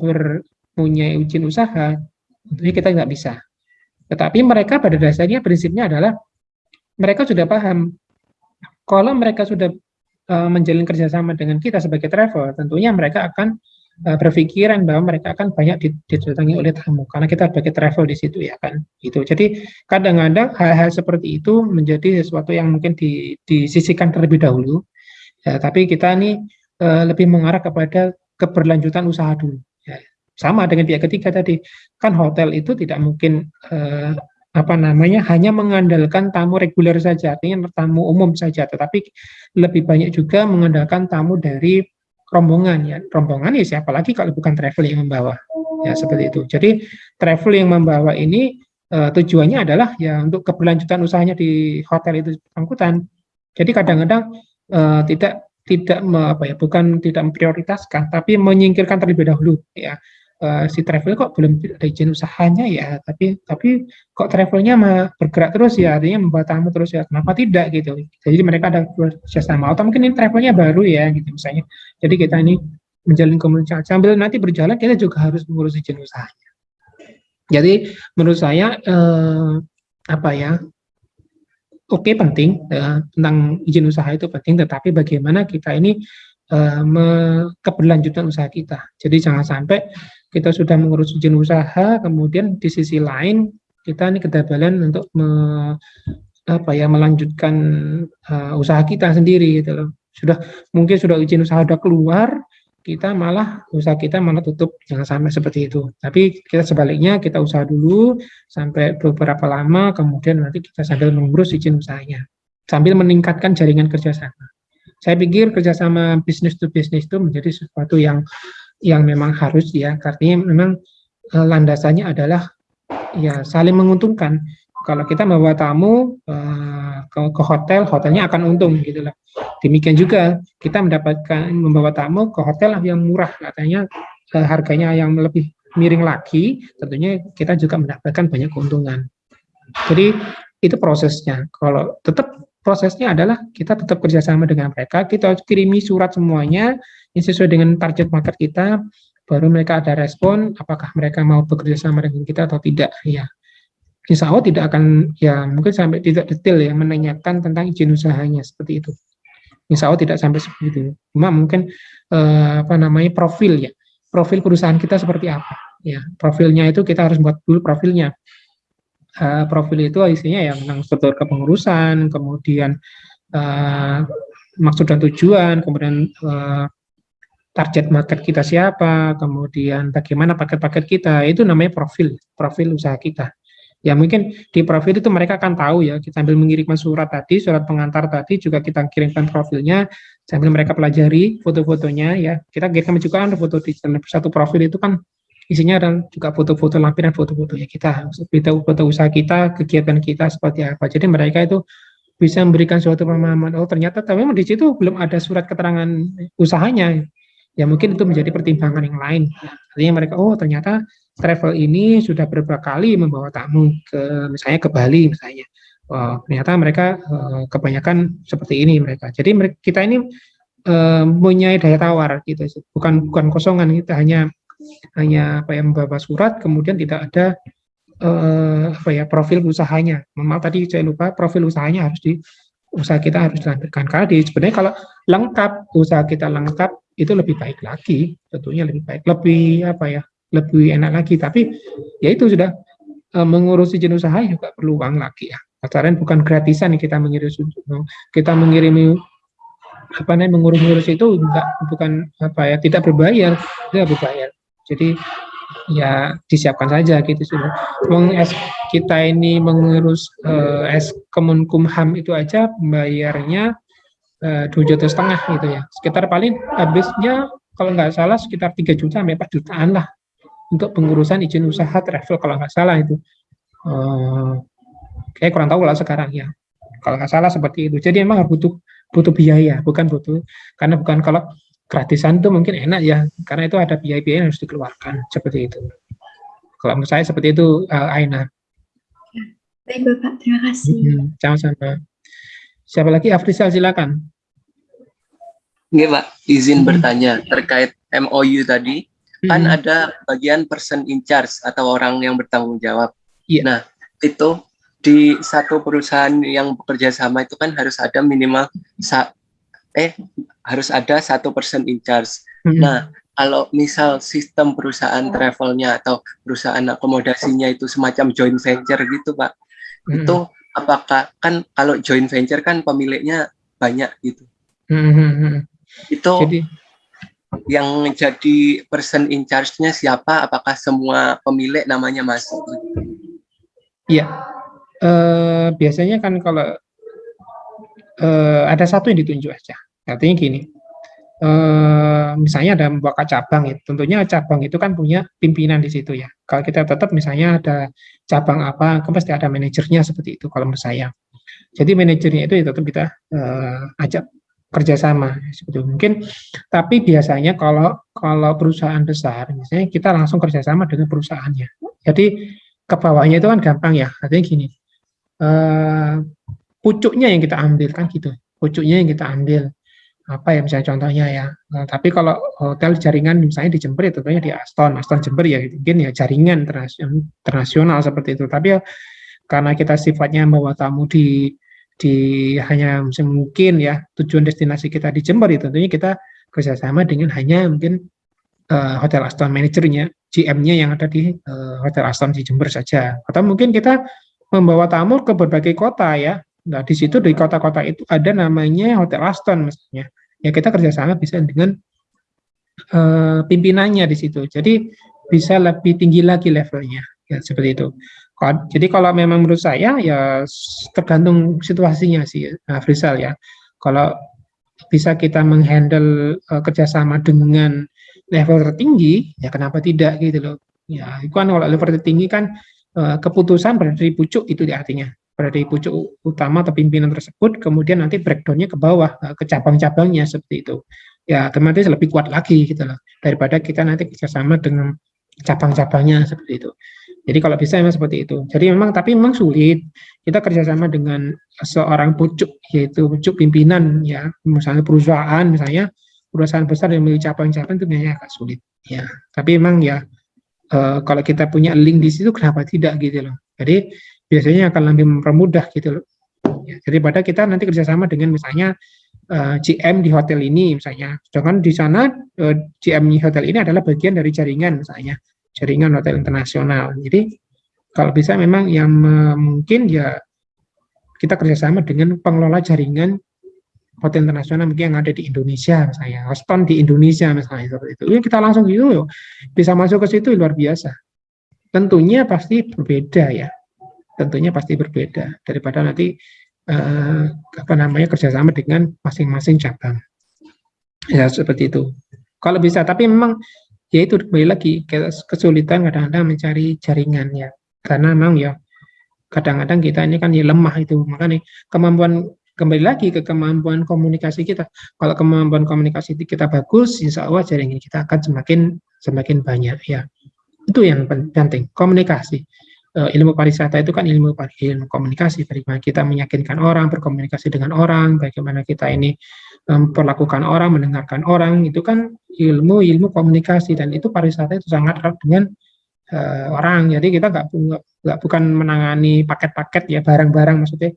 punya izin usaha, tentunya kita nggak bisa. Tetapi mereka pada dasarnya prinsipnya adalah mereka sudah paham kalau mereka sudah uh, menjalin kerjasama dengan kita sebagai travel, tentunya mereka akan uh, berpikiran bahwa mereka akan banyak didatangi oleh tamu karena kita sebagai travel di situ ya kan? Itu jadi kadang-kadang hal-hal seperti itu menjadi sesuatu yang mungkin di, disisikan terlebih dahulu. Ya, tapi kita ini uh, lebih mengarah kepada keberlanjutan usaha dulu. Ya, sama dengan pihak ketiga tadi, kan hotel itu tidak mungkin uh, apa namanya hanya mengandalkan tamu reguler saja, artinya tamu umum saja, tetapi lebih banyak juga mengandalkan tamu dari rombongan ya. Rombongan ya siapa lagi kalau bukan travel yang membawa. Ya seperti itu. Jadi travel yang membawa ini uh, tujuannya adalah ya untuk keberlanjutan usahanya di hotel itu angkutan. Jadi kadang-kadang uh, tidak tidak apa ya bukan tidak memprioritaskan tapi menyingkirkan terlebih dahulu ya uh, si travel kok belum ada izin usahanya ya tapi tapi kok travelnya bergerak terus ya artinya membawa tamu terus ya kenapa tidak gitu. Jadi mereka ada kerjasama atau mungkin ini travelnya baru ya gitu misalnya. Jadi kita ini menjalin komunikasi sambil nanti berjalan kita juga harus mengurus izin usahanya. Jadi menurut saya eh, apa ya oke okay, penting uh, tentang izin usaha itu penting, tetapi bagaimana kita ini uh, keberlanjutan usaha kita. Jadi jangan sampai kita sudah mengurus izin usaha, kemudian di sisi lain kita ini kedabalan untuk me, apa ya melanjutkan uh, usaha kita sendiri gitu loh. Sudah mungkin sudah izin usaha sudah keluar, kita malah usaha kita malah tutup jangan sampai seperti itu. Tapi kita sebaliknya kita usaha dulu sampai beberapa lama kemudian nanti kita sambil mengurus izin usahanya. Sambil meningkatkan jaringan kerjasama. Saya pikir kerjasama bisnis to bisnis itu menjadi sesuatu yang yang memang harus ya artinya memang e, landasannya adalah ya saling menguntungkan kalau kita membawa tamu uh, ke, ke hotel, hotelnya akan untung gitu lah. Demikian juga kita mendapatkan membawa tamu ke hotel yang murah, katanya uh, harganya yang lebih miring lagi, tentunya kita juga mendapatkan banyak keuntungan. Jadi itu prosesnya. Kalau tetap prosesnya adalah kita tetap kerjasama dengan mereka, kita kirimi surat semuanya yang sesuai dengan target market kita, baru mereka ada respon apakah mereka mau bekerja sama dengan kita atau tidak ya insya Allah tidak akan ya mungkin sampai tidak detail ya menanyakan tentang izin usahanya seperti itu. Insya Allah tidak sampai seperti itu. Cuma mungkin eh, apa namanya profil ya, profil perusahaan kita seperti apa. Ya profilnya itu kita harus buat dulu profilnya. Uh, profil itu isinya yang tentang struktur kepengurusan, kemudian uh, maksud dan tujuan, kemudian uh, target market kita siapa, kemudian bagaimana paket-paket kita, itu namanya profil, profil usaha kita. Ya mungkin di profil itu mereka akan tahu ya kita sambil mengirimkan surat tadi surat pengantar tadi juga kita kirimkan profilnya sambil mereka pelajari foto-fotonya ya. Kita kirimkan juga kan foto di satu profil itu kan isinya dan juga foto-foto lampiran foto-fotonya kita foto, foto usaha kita kegiatan kita seperti apa. Jadi mereka itu bisa memberikan suatu pemahaman oh ternyata tapi memang di situ belum ada surat keterangan usahanya ya mungkin itu menjadi pertimbangan yang lain artinya mereka oh ternyata travel ini sudah beberapa kali membawa tamu ke misalnya ke Bali misalnya. Oh, ternyata mereka uh, kebanyakan seperti ini mereka. Jadi mereka, kita ini uh, punya daya tawar gitu, bukan bukan kosongan kita hanya hanya apa yang membawa surat kemudian tidak ada uh, apa ya profil usahanya. Memang tadi saya lupa profil usahanya harus di usaha kita harus dilampirkan karena di sebenarnya kalau lengkap usaha kita lengkap itu lebih baik lagi tentunya lebih baik lebih apa ya lebih enak lagi. Tapi ya itu sudah e, mengurus izin usaha juga perlu uang lagi ya. Pasaran bukan gratisan nih kita mengirim kita mengirimi apa namanya mengurus-ngurus itu enggak bukan apa ya tidak berbayar tidak berbayar jadi ya disiapkan saja gitu sih Meng kita ini mengurus uh, es Kemenkumham itu aja bayarnya eh, dua juta setengah gitu ya. Sekitar paling habisnya kalau nggak salah sekitar 3 juta sampai 4 jutaan lah untuk pengurusan izin usaha travel kalau nggak salah itu. Uh, kayak kurang tahu lah sekarang ya. Kalau nggak salah seperti itu. Jadi emang butuh butuh biaya bukan butuh karena bukan kalau gratisan itu mungkin enak ya karena itu ada biaya-biaya yang harus dikeluarkan seperti itu. Kalau menurut saya seperti itu uh, Aina. Baik Bapak. Terima kasih. Hmm, sama-sama siapa lagi Afrisal silakan Nggak Pak izin hmm. bertanya terkait MOU tadi hmm. kan ada bagian person in charge atau orang yang bertanggung jawab yeah. nah itu di satu perusahaan yang bekerja sama itu kan harus ada minimal sa eh harus ada satu persen in charge. Hmm. Nah, kalau misal sistem perusahaan travelnya atau perusahaan akomodasinya itu semacam joint venture gitu, Pak, hmm. itu apakah kan kalau joint venture kan pemiliknya banyak gitu. Hmm. Itu jadi yang jadi person in charge-nya siapa? Apakah semua pemilik namanya masuk? Iya, uh, biasanya kan kalau uh, ada satu yang ditunjuk aja. Artinya gini, uh, misalnya ada membuka cabang itu, tentunya cabang itu kan punya pimpinan di situ ya. Kalau kita tetap misalnya ada cabang apa, kan pasti ada manajernya seperti itu kalau menurut saya. Jadi manajernya itu ya tetap kita uh, ajak kerjasama seperti itu. mungkin tapi biasanya kalau kalau perusahaan besar misalnya kita langsung kerjasama dengan perusahaannya jadi ke bawahnya itu kan gampang ya artinya gini uh, pucuknya yang kita ambil kan gitu pucuknya yang kita ambil apa ya misalnya contohnya ya. Nah, tapi kalau hotel jaringan misalnya di Jember ya tentunya di Aston. Aston Jember ya mungkin ya jaringan internasional seperti itu. Tapi ya karena kita sifatnya membawa tamu di di hanya mungkin ya tujuan destinasi kita di Jember itu tentunya kita kerjasama dengan hanya mungkin uh, hotel Aston manajernya GM-nya yang ada di uh, hotel Aston di Jember saja. Atau mungkin kita membawa tamu ke berbagai kota ya. Nah, di situ di kota-kota itu ada namanya Hotel Aston misalnya. Ya kita kerjasama bisa dengan uh, pimpinannya di situ. Jadi bisa lebih tinggi lagi levelnya, ya seperti itu. Jadi kalau memang menurut saya ya tergantung situasinya sih, nah, Frisal ya. Kalau bisa kita menghandle uh, kerjasama dengan level tertinggi, ya kenapa tidak gitu loh. Ya, itu kan kalau level tertinggi kan Eh, keputusan berada di pucuk itu artinya berada di pucuk utama atau pimpinan tersebut kemudian nanti breakdownnya ke bawah eh, ke cabang-cabangnya seperti itu. Ya otomatis lebih kuat lagi gitu loh daripada kita nanti kerjasama dengan cabang-cabangnya seperti itu. Jadi kalau bisa memang seperti itu. Jadi memang tapi memang sulit. Kita kerjasama dengan seorang pucuk yaitu pucuk pimpinan ya. Misalnya perusahaan misalnya perusahaan besar yang memiliki cabang-cabang itu biasanya agak sulit ya. Tapi memang ya uh, kalau kita punya link di situ kenapa tidak gitu loh. Jadi biasanya akan lebih mempermudah gitu loh. Ya, daripada kita nanti kerjasama dengan misalnya uh, eh, GM di hotel ini misalnya. Sedangkan di sana uh, eh, GM di hotel ini adalah bagian dari jaringan misalnya, jaringan hotel internasional. Jadi kalau bisa memang yang mungkin ya kita kerjasama dengan pengelola jaringan hotel internasional mungkin yang ada di Indonesia misalnya, Houston di Indonesia misalnya seperti itu. Ya kita langsung gitu loh, bisa masuk ke situ luar biasa. Tentunya pasti berbeda ya, tentunya pasti berbeda daripada nanti eh, apa namanya kerjasama dengan masing-masing cabang. Ya seperti itu. Kalau bisa, tapi memang ya itu kembali lagi kesulitan kadang-kadang mencari jaringan ya, karena memang ya kadang-kadang kita ini kan ya lemah itu makanya kemampuan kembali lagi ke kemampuan komunikasi kita. Kalau kemampuan komunikasi kita bagus, insya Allah jaringan kita akan semakin semakin banyak ya. Itu yang penting, komunikasi. Uh, ilmu pariwisata itu kan ilmu ilmu komunikasi, bagaimana kita meyakinkan orang, berkomunikasi dengan orang, bagaimana kita ini memperlakukan orang, mendengarkan orang, itu kan ilmu ilmu komunikasi dan itu pariwisata itu sangat erat dengan uh, orang. Jadi kita nggak nggak bukan menangani paket-paket ya barang-barang maksudnya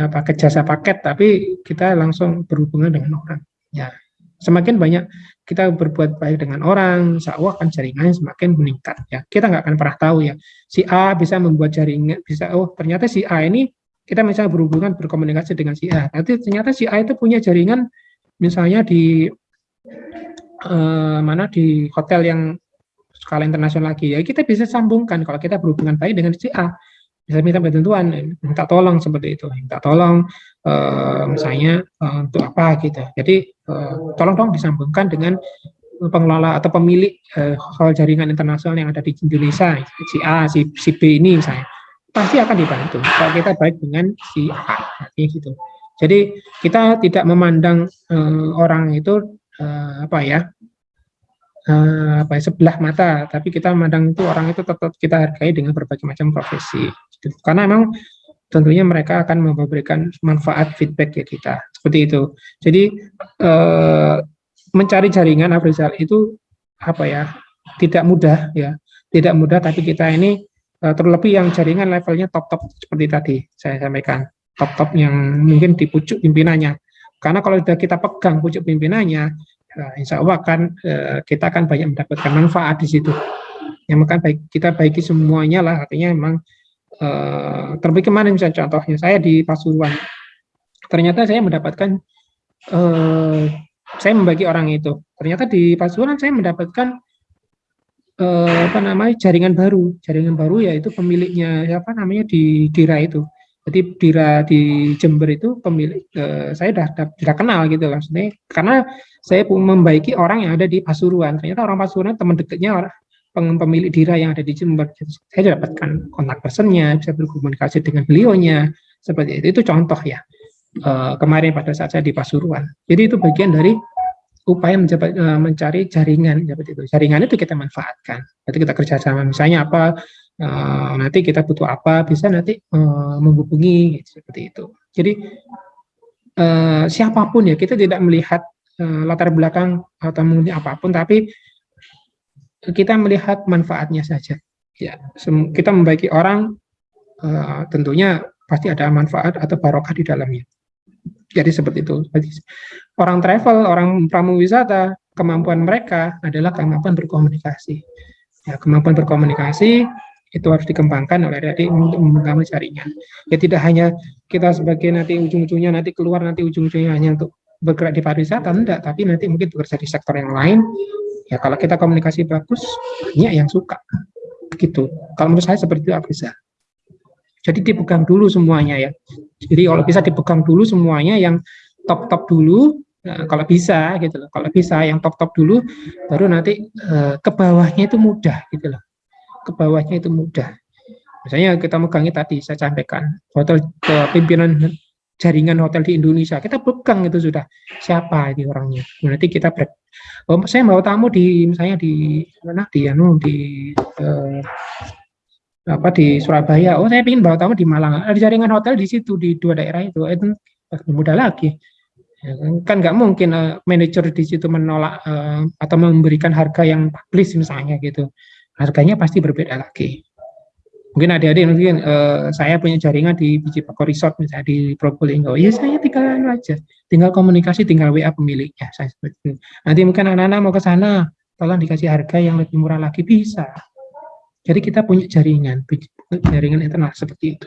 uh, paket jasa paket, tapi kita langsung berhubungan dengan orang. Ya, semakin banyak kita berbuat baik dengan orang, insya Allah kan jaringannya semakin meningkat. Ya, kita nggak akan pernah tahu ya, si A bisa membuat jaringan, bisa oh ternyata si A ini kita misalnya berhubungan berkomunikasi dengan si A, nanti ternyata si A itu punya jaringan misalnya di uh, mana di hotel yang skala internasional lagi ya. Kita bisa sambungkan kalau kita berhubungan baik dengan si A. Bisa minta bantuan minta tolong seperti itu. Minta tolong uh, misalnya uh, untuk apa gitu. Jadi uh, tolong dong disambungkan dengan pengelola atau pemilik uh, hal jaringan internasional yang ada di Indonesia si A si, si B ini misalnya. Pasti akan dibantu kalau kita baik dengan si A gitu. Jadi kita tidak memandang uh, orang itu uh, apa ya apa ya, sebelah mata, tapi kita memandang itu orang itu tetap kita hargai dengan berbagai macam profesi. Karena memang tentunya mereka akan memberikan manfaat feedback ke kita seperti itu. Jadi uh, mencari jaringan Afrizal itu apa ya tidak mudah ya, tidak mudah. Tapi kita ini uh, terlebih yang jaringan levelnya top top seperti tadi saya sampaikan top top yang mungkin di pucuk pimpinannya. Karena kalau sudah kita pegang pucuk pimpinannya, Nah, insya Allah kan eh, kita akan banyak mendapatkan manfaat di situ. Yang makan baik kita baiki semuanya lah, artinya memang eh, terlebih kemarin misalnya contohnya saya di Pasuruan, ternyata saya mendapatkan eh, saya membagi orang itu. Ternyata di Pasuruan saya mendapatkan eh, apa namanya jaringan baru, jaringan baru yaitu pemiliknya apa namanya di Dira itu. Jadi Dira di Jember itu pemilik eh, saya sudah sudah kenal gitu lah, karena saya membaiki orang yang ada di Pasuruan. Ternyata orang Pasuruan teman dekatnya orang pemilik dira yang ada di Jember. Saya dapatkan kontak personnya, bisa berkomunikasi dengan beliaunya, seperti itu. Itu contoh ya. Uh, kemarin pada saat saya di Pasuruan. Jadi itu bagian dari upaya menjabat, uh, mencari jaringan seperti itu. Jaringan itu kita manfaatkan. Nanti kita kerjasama. Misalnya apa? Uh, nanti kita butuh apa? Bisa nanti uh, menghubungi gitu, seperti itu. Jadi uh, siapa pun ya kita tidak melihat latar belakang atau mungkin apa pun, tapi kita melihat manfaatnya saja. Ya, kita membaiki orang uh, tentunya pasti ada manfaat atau barokah di dalamnya. Jadi seperti itu. Orang travel, orang pramu wisata, kemampuan mereka adalah kemampuan berkomunikasi. Ya, kemampuan berkomunikasi itu harus dikembangkan oleh adik untuk membangun jaringan. Ya tidak hanya kita sebagai nanti ujung-ujungnya nanti keluar nanti ujung-ujungnya hanya untuk bergerak di pariwisata enggak, tapi nanti mungkin bekerja di sektor yang lain. Ya kalau kita komunikasi bagus, banyak yang suka. Begitu. Kalau menurut saya seperti itu bisa. Jadi dipegang dulu semuanya ya. Jadi kalau bisa dipegang dulu semuanya yang top-top dulu, nah, kalau bisa gitu loh. Kalau bisa yang top-top dulu, baru nanti eh, ke bawahnya itu mudah gitu loh. Ke bawahnya itu mudah. Misalnya kita megangi tadi saya sampaikan hotel pimpinan jaringan hotel di Indonesia. Kita pegang itu sudah siapa ini orangnya. Nanti kita break. Oh, saya mau tamu di misalnya di mana di anu di eh, apa di Surabaya. Oh, saya ingin bawa tamu di Malang. Ada jaringan hotel di situ di dua daerah itu. Itu mudah lagi. Ya, kan nggak mungkin uh, manajer di situ menolak uh, atau memberikan harga yang publis misalnya gitu. Harganya pasti berbeda lagi mungkin adik-adik mungkin uh, saya punya jaringan di Biji Pako Resort misalnya di Probolinggo. Ya saya tinggal anu aja. Tinggal komunikasi tinggal WA pemiliknya saya seperti itu nanti mungkin anak-anak mau ke sana tolong dikasih harga yang lebih murah lagi bisa. Jadi kita punya jaringan jaringan internal seperti itu.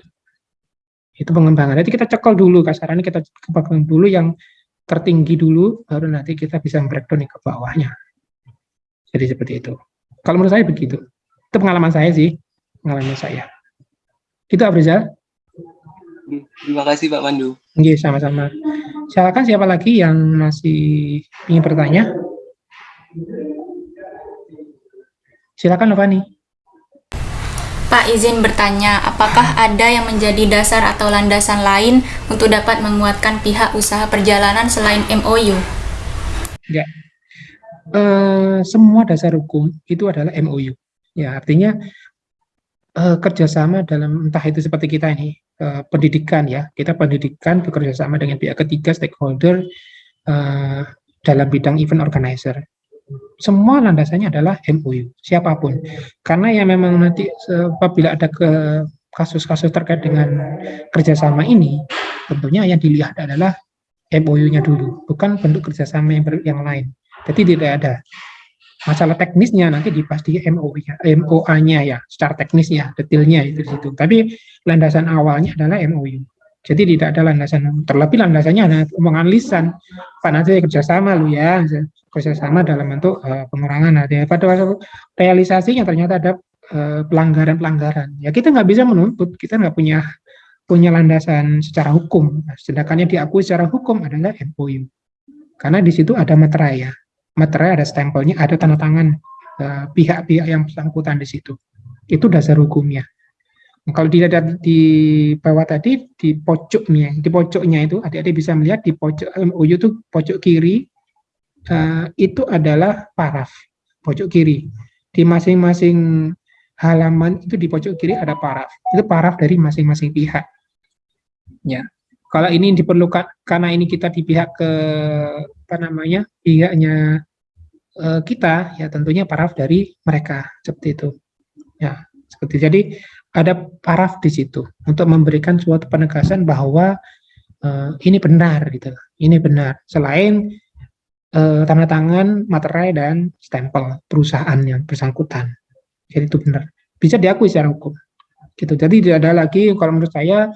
Itu pengembangan. Nanti kita cekal dulu kasarannya kita kembangkan dulu yang tertinggi dulu baru nanti kita bisa breakdown ke bawahnya. Jadi seperti itu. Kalau menurut saya begitu. Itu pengalaman saya sih pengalaman saya. Itu Abrizal. Terima kasih Pak Pandu. Oke, sama-sama. Silakan siapa lagi yang masih ingin bertanya? Silakan Novani. Pak izin bertanya, apakah ada yang menjadi dasar atau landasan lain untuk dapat menguatkan pihak usaha perjalanan selain MOU? Ya, uh, semua dasar hukum itu adalah MOU. Ya, artinya uh, kerjasama dalam entah itu seperti kita ini uh, pendidikan ya. Kita pendidikan bekerja sama dengan pihak ketiga stakeholder uh, dalam bidang event organizer. Semua landasannya adalah MOU siapa pun. Karena yang memang nanti apabila ada ke kasus-kasus terkait dengan kerjasama ini tentunya yang dilihat adalah MOU-nya dulu bukan bentuk kerjasama yang, yang lain. Jadi tidak ada masalah teknisnya nanti dipasti MOA-nya, MOA-nya ya, secara teknisnya, detailnya itu situ. Tapi landasan awalnya adalah MOU. Jadi tidak ada landasan, terlebih landasannya hanya omongan lisan. Pak nanti kerjasama lu ya, kerjasama dalam bentuk uh, pengurangan. Nah, pada realisasinya ternyata ada uh, pelanggaran-pelanggaran. Ya kita nggak bisa menuntut, kita nggak punya punya landasan secara hukum. Sedangkan yang diakui secara hukum adalah MOU. Karena di situ ada materai ya, materai ada stempelnya, ada tanda tangan eh, pihak-pihak yang bersangkutan di situ. Itu dasar hukumnya. Kalau tidak ada di bawah tadi, di pojoknya, di pojoknya itu adik-adik bisa melihat di pojok MOU itu pojok kiri uh, itu adalah paraf pojok kiri. Di masing-masing halaman itu di pojok kiri ada paraf. Itu paraf dari masing-masing pihak. Ya. Kalau ini diperlukan karena ini kita di pihak ke apa namanya pihaknya uh, kita ya tentunya paraf dari mereka seperti itu. Ya, seperti jadi ada paraf di situ untuk memberikan suatu penegasan bahwa uh, ini benar gitu. Ini benar. Selain uh, tanda tangan materai dan stempel perusahaan yang bersangkutan. Jadi itu benar. Bisa diakui secara hukum. Gitu. Jadi tidak ada lagi kalau menurut saya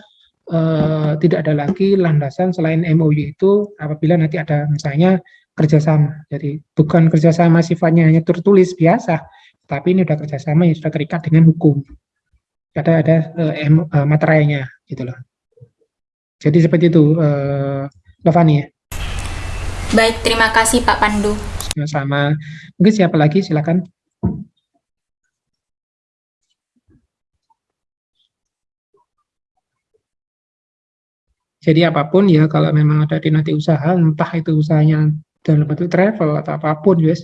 uh, tidak ada lagi landasan selain MOU itu apabila nanti ada misalnya kerjasama jadi bukan kerjasama sifatnya hanya tertulis biasa tapi ini sudah kerjasama yang sudah terikat dengan hukum ada ada uh, uh, materainya gitu loh. Jadi seperti itu, uh, Lovani ya. Baik, terima kasih Pak Pandu. Sama-sama. Mungkin siapa lagi, silakan. Jadi apa pun ya, kalau memang ada di nanti usaha, entah itu usahanya dalam bentuk travel atau apa pun, guys,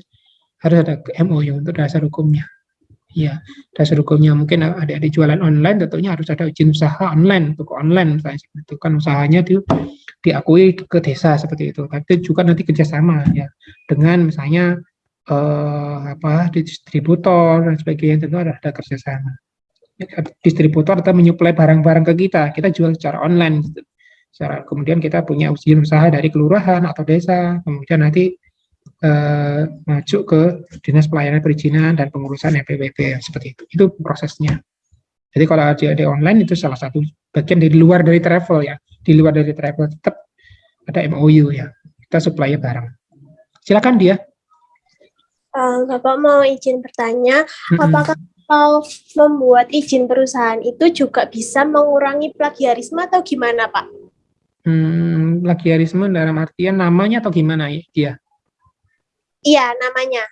harus ada MOU untuk dasar hukumnya. Ya, dasar hukumnya mungkin ada-ada jualan online, tentunya harus ada izin usaha online, toko online misalnya itu kan usahanya itu diakui ke desa seperti itu. Tapi juga nanti kerjasama ya dengan misalnya eh, apa distributor dan sebagainya tentu ada, ada kerjasama. Distributor atau menyuplai barang-barang ke kita, kita jual secara online. Kemudian kita punya izin usaha dari kelurahan atau desa, kemudian nanti uh, maju ke dinas pelayanan perizinan dan pengurusan NPWP seperti itu. Itu prosesnya. Jadi kalau ada di online itu salah satu bagian dari luar dari travel ya. Di luar dari travel tetap ada MOU ya. Kita supply barang. Silakan dia. Uh, Bapak mau izin bertanya, mm -hmm. apakah kalau membuat izin perusahaan itu juga bisa mengurangi plagiarisme atau gimana Pak? Hmm, plagiarisme dalam artian namanya atau gimana ya dia? Iya, namanya.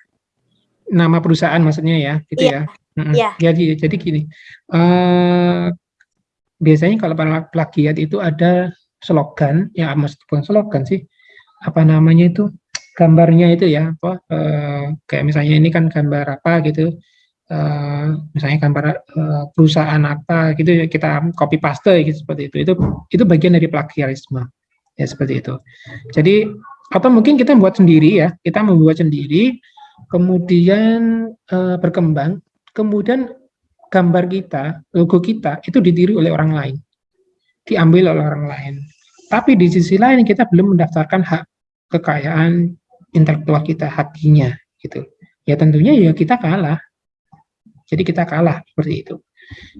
Nama perusahaan maksudnya ya, gitu iya. ya. Iya. Jadi, jadi gini, uh, biasanya kalau plagiat itu ada slogan, ya meskipun slogan sih, apa namanya itu, gambarnya itu ya, apa, uh, kayak misalnya ini kan gambar apa gitu, misalnya gambar uh, perusahaan apa gitu, kita copy paste gitu seperti itu, itu itu bagian dari plagiarisme, ya seperti itu. Jadi atau mungkin kita buat sendiri ya, kita membuat sendiri, kemudian uh, berkembang, kemudian gambar kita, logo kita itu ditiru oleh orang lain, diambil oleh orang lain. Tapi di sisi lain kita belum mendaftarkan hak kekayaan intelektual kita, haknya gitu. Ya tentunya ya kita kalah. Jadi kita kalah seperti itu.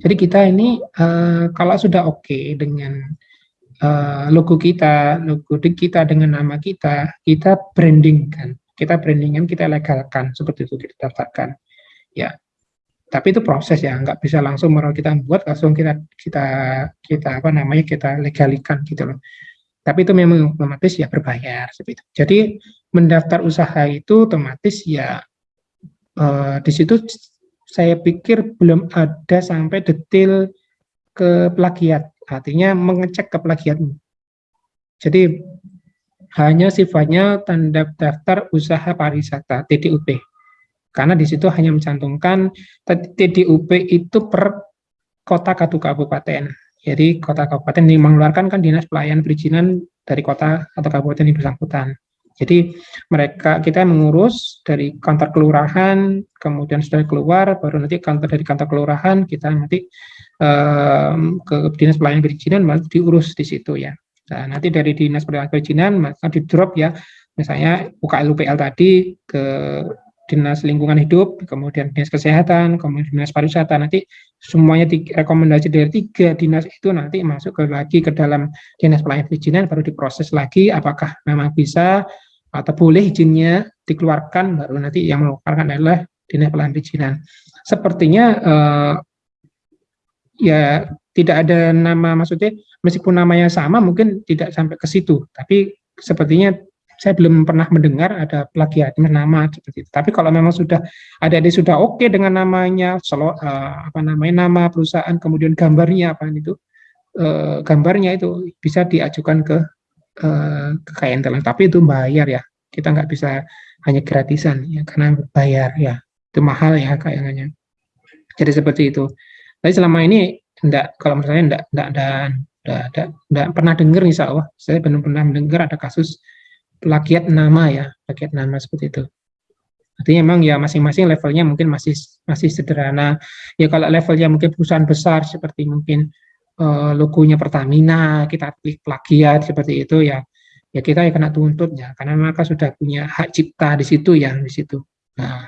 Jadi kita ini uh, kalau sudah oke okay dengan uh, logo kita, logo kita dengan nama kita, kita brandingkan, kita brandingkan, kita legalkan seperti itu kita daftarkan. Ya, tapi itu proses ya, nggak bisa langsung mereka kita buat langsung kita kita kita apa namanya kita legalikan gitu loh. Tapi itu memang otomatis ya berbayar seperti itu. Jadi mendaftar usaha itu otomatis ya uh, di situ saya pikir belum ada sampai detail ke plagiat artinya mengecek keplagiatmu. Jadi hanya sifatnya tanda daftar usaha pariwisata TDUP. Karena di situ hanya mencantumkan TDUP itu per kota katu kabupaten. Jadi kota kabupaten yang mengeluarkan kan dinas pelayanan perizinan dari kota atau kabupaten yang bersangkutan. Jadi mereka kita mengurus dari kantor kelurahan, kemudian sudah keluar, baru nanti kantor dari kantor kelurahan kita nanti um, ke dinas pelayanan perizinan malah diurus di situ ya. Nah, nanti dari dinas pelayanan perizinan maka di drop ya, misalnya UKL UPL tadi ke dinas lingkungan hidup, kemudian dinas kesehatan, kemudian dinas pariwisata. Nanti semuanya rekomendasi dari tiga dinas itu nanti masuk ke lagi ke dalam dinas pelayanan perizinan baru diproses lagi apakah memang bisa atau boleh izinnya dikeluarkan baru nanti yang mengeluarkan adalah dinas perizinan. Sepertinya eh, ya tidak ada nama maksudnya meskipun namanya sama mungkin tidak sampai ke situ tapi sepertinya saya belum pernah mendengar ada plagiat nama seperti itu. Tapi kalau memang sudah ada di sudah oke okay dengan namanya, selo, uh, apa namanya nama perusahaan, kemudian gambarnya apa itu, uh, gambarnya itu bisa diajukan ke uh, kekayaan intelektual. Tapi itu bayar ya, kita nggak bisa hanya gratisan ya, karena bayar ya, itu mahal ya kayaknya. Jadi seperti itu. Tapi selama ini enggak, kalau saya enggak, enggak, enggak, enggak, enggak, enggak pernah dengar insya Allah, saya belum pernah mendengar ada kasus plagiat nama ya, plagiat nama seperti itu. Artinya memang ya masing-masing levelnya mungkin masih masih sederhana. Ya kalau levelnya mungkin perusahaan besar seperti mungkin uh, logonya Pertamina, kita klik plagiat seperti itu ya, ya kita ya kena tuntut ya, karena mereka sudah punya hak cipta di situ ya di situ. Nah,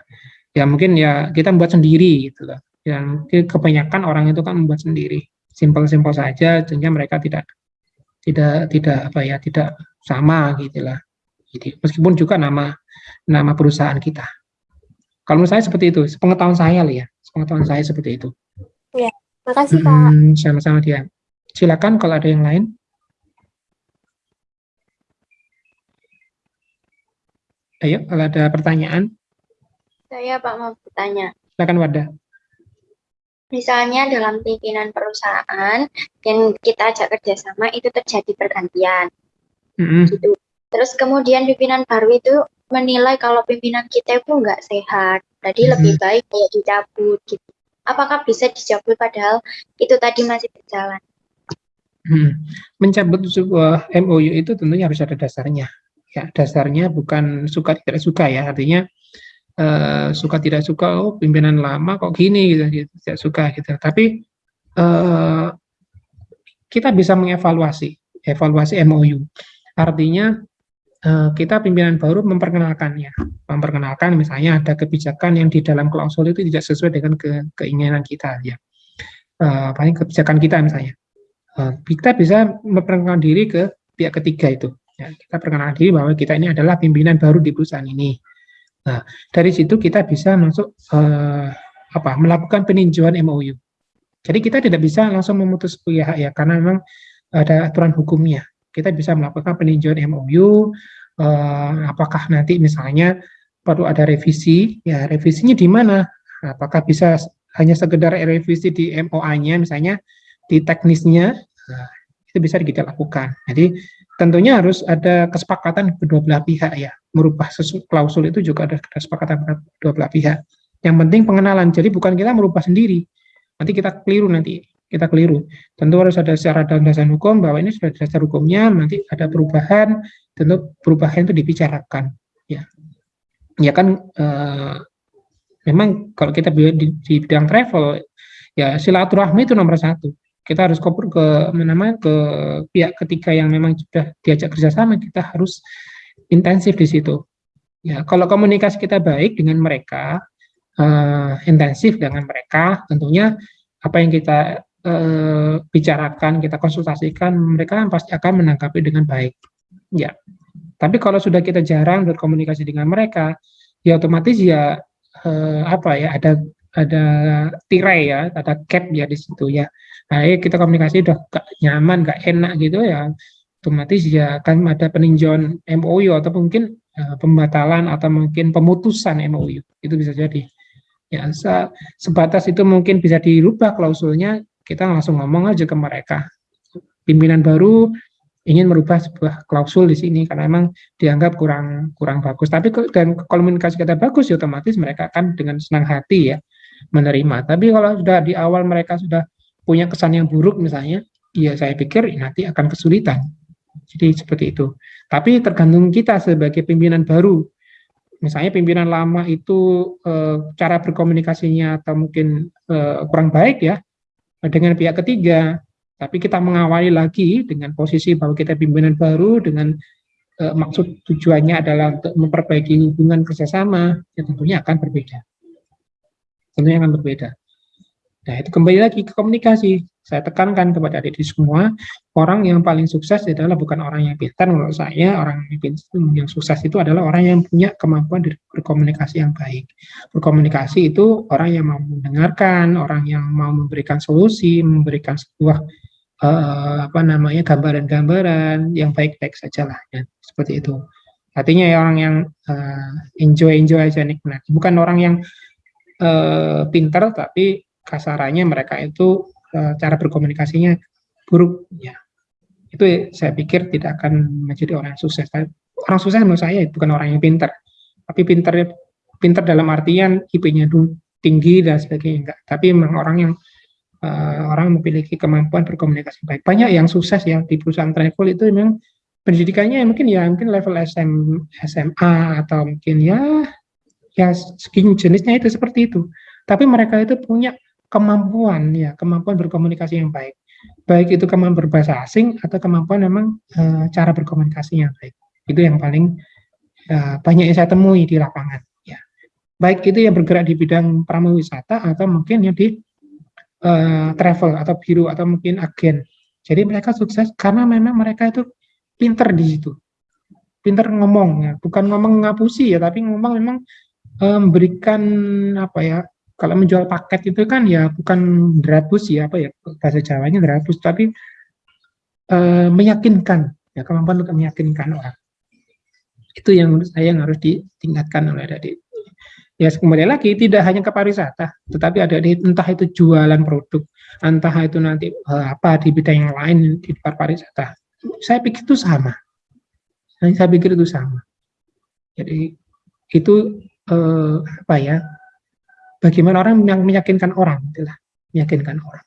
ya mungkin ya kita membuat sendiri gitu loh. Ya mungkin kebanyakan orang itu kan membuat sendiri, simpel-simpel saja sehingga mereka tidak tidak tidak apa ya tidak sama gitulah jadi meskipun juga nama nama perusahaan kita. Kalau menurut saya seperti itu, pengetahuan saya ya, pengetahuan saya seperti itu. Ya, makasih Pak. Sama-sama dia. Silakan kalau ada yang lain. Ayo, kalau ada pertanyaan. Saya Pak mau bertanya. Silakan Wadah. Misalnya dalam pimpinan perusahaan yang kita ajak kerjasama itu terjadi pergantian. Mm -hmm. Gitu Terus kemudian pimpinan baru itu menilai kalau pimpinan kita itu nggak sehat, jadi hmm. lebih baik kayak dicabut gitu. Apakah bisa dicabut padahal itu tadi masih berjalan? Hmm. Mencabut sebuah MOU itu tentunya harus ada dasarnya. Ya, dasarnya bukan suka tidak suka ya, artinya uh, suka tidak suka, oh pimpinan lama kok gini gitu, gitu tidak suka gitu. Tapi uh, kita bisa mengevaluasi, evaluasi MOU. Artinya kita pimpinan baru memperkenalkannya, memperkenalkan misalnya ada kebijakan yang di dalam klausul itu tidak sesuai dengan ke, keinginan kita ya, uh, paling kebijakan kita misalnya, uh, kita bisa memperkenalkan diri ke pihak ketiga itu, ya, kita perkenalkan diri bahwa kita ini adalah pimpinan baru di perusahaan ini. Nah dari situ kita bisa masuk uh, apa melakukan peninjauan MOU. Jadi kita tidak bisa langsung memutus pihak ya karena memang ada aturan hukumnya kita bisa melakukan peninjauan MOU, eh, apakah nanti misalnya perlu ada revisi, ya revisinya di mana? Apakah bisa hanya sekedar revisi di MOA-nya, misalnya di teknisnya, nah, itu bisa kita lakukan. Jadi tentunya harus ada kesepakatan kedua belah pihak ya, merubah klausul itu juga ada kesepakatan kedua belah pihak. Yang penting pengenalan, jadi bukan kita merubah sendiri, nanti kita keliru nanti kita keliru. Tentu harus ada secara dan dasar hukum bahwa ini sudah dasar hukumnya, nanti ada perubahan, tentu perubahan itu dibicarakan. Ya, ya kan eh, memang kalau kita di, di bidang travel, ya silaturahmi itu nomor satu. Kita harus kopur ke mana ke pihak ketiga yang memang sudah diajak kerjasama, kita harus intensif di situ. Ya, kalau komunikasi kita baik dengan mereka, uh, intensif dengan mereka, tentunya apa yang kita eh, bicarakan, kita konsultasikan, mereka pasti akan menanggapi dengan baik. Ya, tapi kalau sudah kita jarang berkomunikasi dengan mereka, ya otomatis ya eh, apa ya ada ada tirai ya, ada cap ya di situ ya. Nah, kita komunikasi udah gak nyaman, gak enak gitu ya, otomatis ya akan ada peninjauan MOU atau mungkin uh, pembatalan atau mungkin pemutusan MOU itu bisa jadi. Ya, se sebatas itu mungkin bisa dirubah klausulnya kita langsung ngomong aja ke mereka. Pimpinan baru ingin merubah sebuah klausul di sini karena memang dianggap kurang kurang bagus. Tapi dan komunikasi kita bagus, ya otomatis mereka akan dengan senang hati ya menerima. Tapi kalau sudah di awal mereka sudah punya kesan yang buruk misalnya, ya saya pikir nanti akan kesulitan. Jadi seperti itu. Tapi tergantung kita sebagai pimpinan baru. Misalnya pimpinan lama itu e, cara berkomunikasinya atau mungkin e, kurang baik ya, dengan pihak ketiga, tapi kita mengawali lagi dengan posisi bahwa kita pimpinan baru dengan uh, maksud tujuannya adalah untuk memperbaiki hubungan kerjasama, ya tentunya akan berbeda. Tentunya akan berbeda. Nah, itu kembali lagi ke komunikasi. Saya tekankan kepada adik-adik semua, orang yang paling sukses adalah bukan orang yang pintar menurut saya, orang yang, sukses itu adalah orang yang punya kemampuan berkomunikasi yang baik. Berkomunikasi itu orang yang mau mendengarkan, orang yang mau memberikan solusi, memberikan sebuah uh, apa namanya gambaran-gambaran yang baik-baik saja lah, ya, seperti itu. Artinya ya orang yang uh, enjoy enjoy aja nikmat, bukan orang yang uh, pintar tapi kasarannya mereka itu cara berkomunikasinya buruk. Ya. Itu saya pikir tidak akan menjadi orang yang sukses. Orang sukses menurut saya bukan orang yang pintar. Tapi pintar pintar dalam artian IP-nya tinggi dan sebagainya enggak. Tapi memang orang yang uh, orang memiliki kemampuan berkomunikasi baik. Banyak yang sukses ya di perusahaan travel itu memang pendidikannya mungkin ya mungkin level SM, SMA atau mungkin ya ya jenisnya itu seperti itu. Tapi mereka itu punya kemampuan ya kemampuan berkomunikasi yang baik. Baik itu kemampuan berbahasa asing atau kemampuan memang e, cara berkomunikasi yang baik. Itu yang paling e, banyak yang saya temui di lapangan ya. Baik itu yang bergerak di bidang pramuwisata atau mungkin yang di e, travel atau biru atau mungkin agen. Jadi mereka sukses karena memang mereka itu pinter di situ. Pinter ngomong ya. Bukan ngomong ngapusi ya tapi ngomong memang memberikan apa ya kalau menjual paket itu kan ya bukan drabus ya apa ya bahasa Jawanya drabus tapi e, meyakinkan ya kemampuan untuk meyakinkan orang. Itu yang menurut saya yang harus ditingkatkan oleh adik ya kembali lagi tidak hanya ke pariwisata tetapi ada di entah itu jualan produk entah itu nanti e, apa di bidang yang lain di luar pariwisata saya pikir itu sama. Saya pikir itu sama. Jadi itu eh, apa ya bagaimana orang yang meyakinkan orang itulah meyakinkan orang.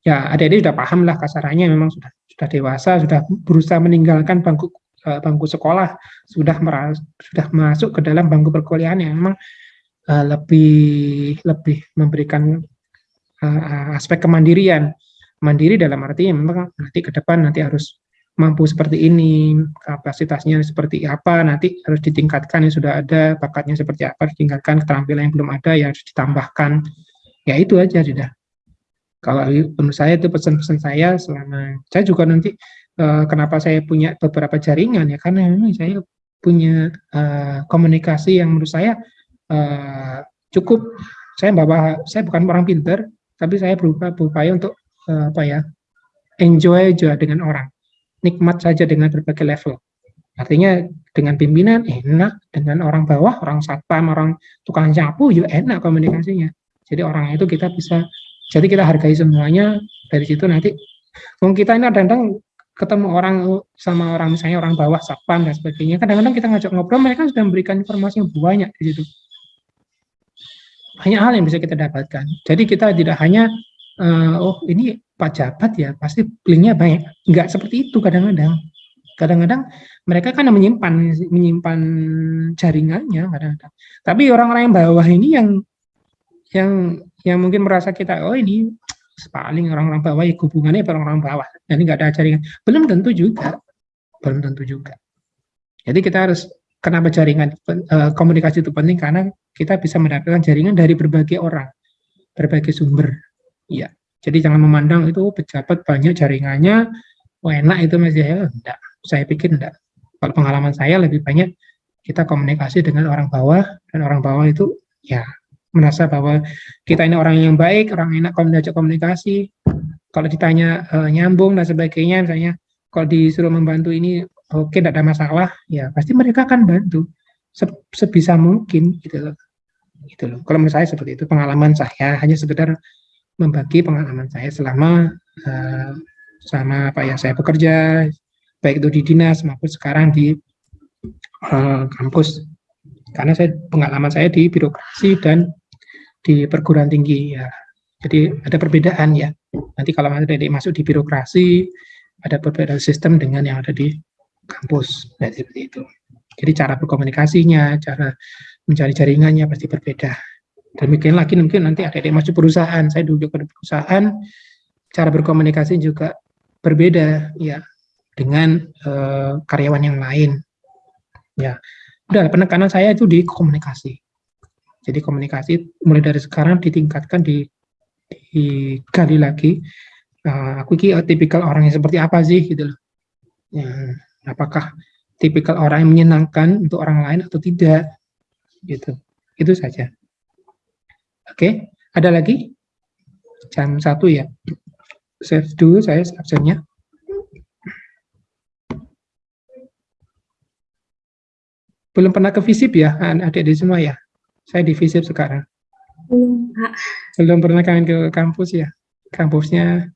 Ya adik-adik sudah paham lah kasarannya memang sudah sudah dewasa sudah berusaha meninggalkan bangku uh, bangku sekolah sudah meras, sudah masuk ke dalam bangku perkuliahan yang memang uh, lebih lebih memberikan uh, aspek kemandirian. Mandiri dalam arti memang nanti ke depan nanti harus mampu seperti ini, kapasitasnya seperti apa, nanti harus ditingkatkan yang sudah ada, bakatnya seperti apa, ditingkatkan, keterampilan yang belum ada ya harus ditambahkan. Ya itu aja sudah. Kalau menurut saya itu pesan-pesan saya selama saya juga nanti uh, kenapa saya punya beberapa jaringan ya karena memang saya punya uh, komunikasi yang menurut saya uh, cukup saya bawa saya bukan orang pinter tapi saya berupaya, berupaya untuk apa ya enjoy juga dengan orang nikmat saja dengan berbagai level. Artinya dengan pimpinan enak, dengan orang bawah, orang satpam, orang tukang sapu juga enak komunikasinya. Jadi orang itu kita bisa, jadi kita hargai semuanya, dari situ nanti, kalau kita ini kadang-kadang ketemu orang sama orang misalnya orang bawah satpam dan sebagainya, kadang-kadang kita ngajak ngobrol, mereka sudah memberikan informasi yang banyak di situ. Banyak hal yang bisa kita dapatkan. Jadi kita tidak hanya, uh, oh ini pejabat ya pasti linknya banyak. Enggak seperti itu kadang-kadang. Kadang-kadang mereka kan menyimpan menyimpan jaringannya kadang-kadang. Tapi orang-orang yang bawah ini yang yang yang mungkin merasa kita oh ini paling orang-orang bawah ya hubungannya orang-orang bawah. Jadi nggak ada jaringan. Belum tentu juga. Belum tentu juga. Jadi kita harus kenapa jaringan eh, komunikasi itu penting karena kita bisa mendapatkan jaringan dari berbagai orang, berbagai sumber. Iya. Jadi jangan memandang itu pejabat banyak jaringannya, oh enak itu Mas Yahya. Enggak, saya pikir enggak. Kalau pengalaman saya lebih banyak kita komunikasi dengan orang bawah, dan orang bawah itu ya merasa bahwa kita ini orang yang baik, orang enak komunikasi komunikasi. Kalau ditanya e, nyambung dan sebagainya, misalnya kalau disuruh membantu ini oke okay, tidak ada masalah, ya pasti mereka akan bantu sebisa mungkin gitu loh. Gitu loh. Kalau menurut saya seperti itu pengalaman saya hanya sekedar membagi pengalaman saya selama uh, sama apa ya saya bekerja baik itu di dinas maupun sekarang di uh, kampus. Karena saya pengalaman saya di birokrasi dan di perguruan tinggi ya. Jadi ada perbedaan ya. Nanti kalau ada masuk di birokrasi ada perbedaan sistem dengan yang ada di kampus ya, seperti itu. Jadi cara berkomunikasinya cara mencari jaringannya pasti berbeda Demikian lagi mungkin nanti ada yang masuk perusahaan, saya duduk pada perusahaan, cara berkomunikasi juga berbeda, ya dengan uh, karyawan yang lain. Ya, udah penekanan saya itu di komunikasi. Jadi komunikasi mulai dari sekarang ditingkatkan di digali lagi. Uh, aku ki tipikal orang yang seperti apa sih gitu loh. Ya, apakah tipikal orang yang menyenangkan untuk orang lain atau tidak? Gitu. Itu saja. Oke, ada lagi? Jam satu ya. Save dulu saya absennya. Belum pernah ke visip ya, adik-adik semua ya? Saya di visip sekarang. Belum, Belum pernah kalian ke kampus ya? Kampusnya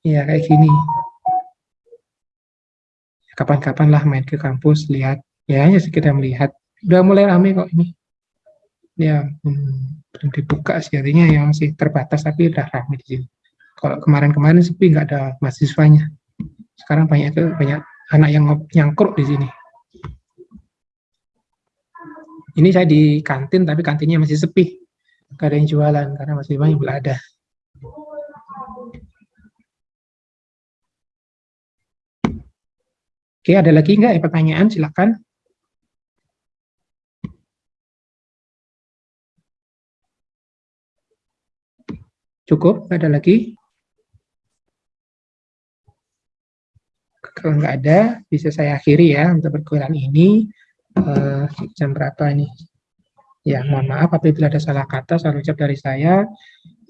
ya kayak gini. Kapan-kapan lah main ke kampus, lihat. Ya, hanya sekedar melihat. Udah mulai rame kok ini. Ya, hmm, belum dibuka sih, artinya yang masih terbatas, tapi udah rame di sini. Kalau kemarin-kemarin sepi, nggak ada mahasiswanya. Sekarang banyak itu banyak anak yang nyangkruk di sini. Ini saya di kantin, tapi kantinnya masih sepi. Gak ada yang jualan, karena masih banyak belum ada. Oke, ada lagi nggak ya pertanyaan? Silakan. Cukup? Ada lagi? Kalau nggak ada, bisa saya akhiri ya untuk perkuliahan ini uh, jam berapa ini? Ya, mohon maaf apabila ada salah kata, salah ucap dari saya.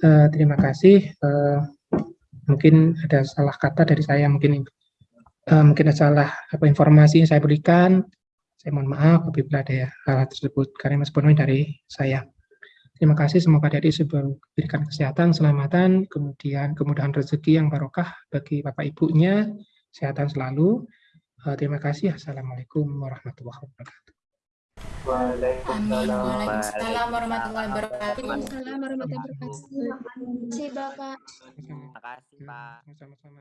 Uh, terima kasih. Uh, mungkin ada salah kata dari saya, mungkin uh, mungkin ada salah apa informasi yang saya berikan. Saya mohon maaf apabila ada ya, hal tersebut karena mas dari saya. Terima kasih semoga adik sebelum berikan kesehatan, keselamatan, kemudian kemudahan rezeki yang barokah bagi bapak ibunya, kesehatan selalu, Uh, terima kasih. Assalamualaikum warahmatullahi wabarakatuh. Waalaikumsalam warahmatullahi wabarakatuh. Waalaikumsalam warahmatullahi wabarakatuh. Terima kasih, Bapak. Terima kasih, Pak. Sama-sama.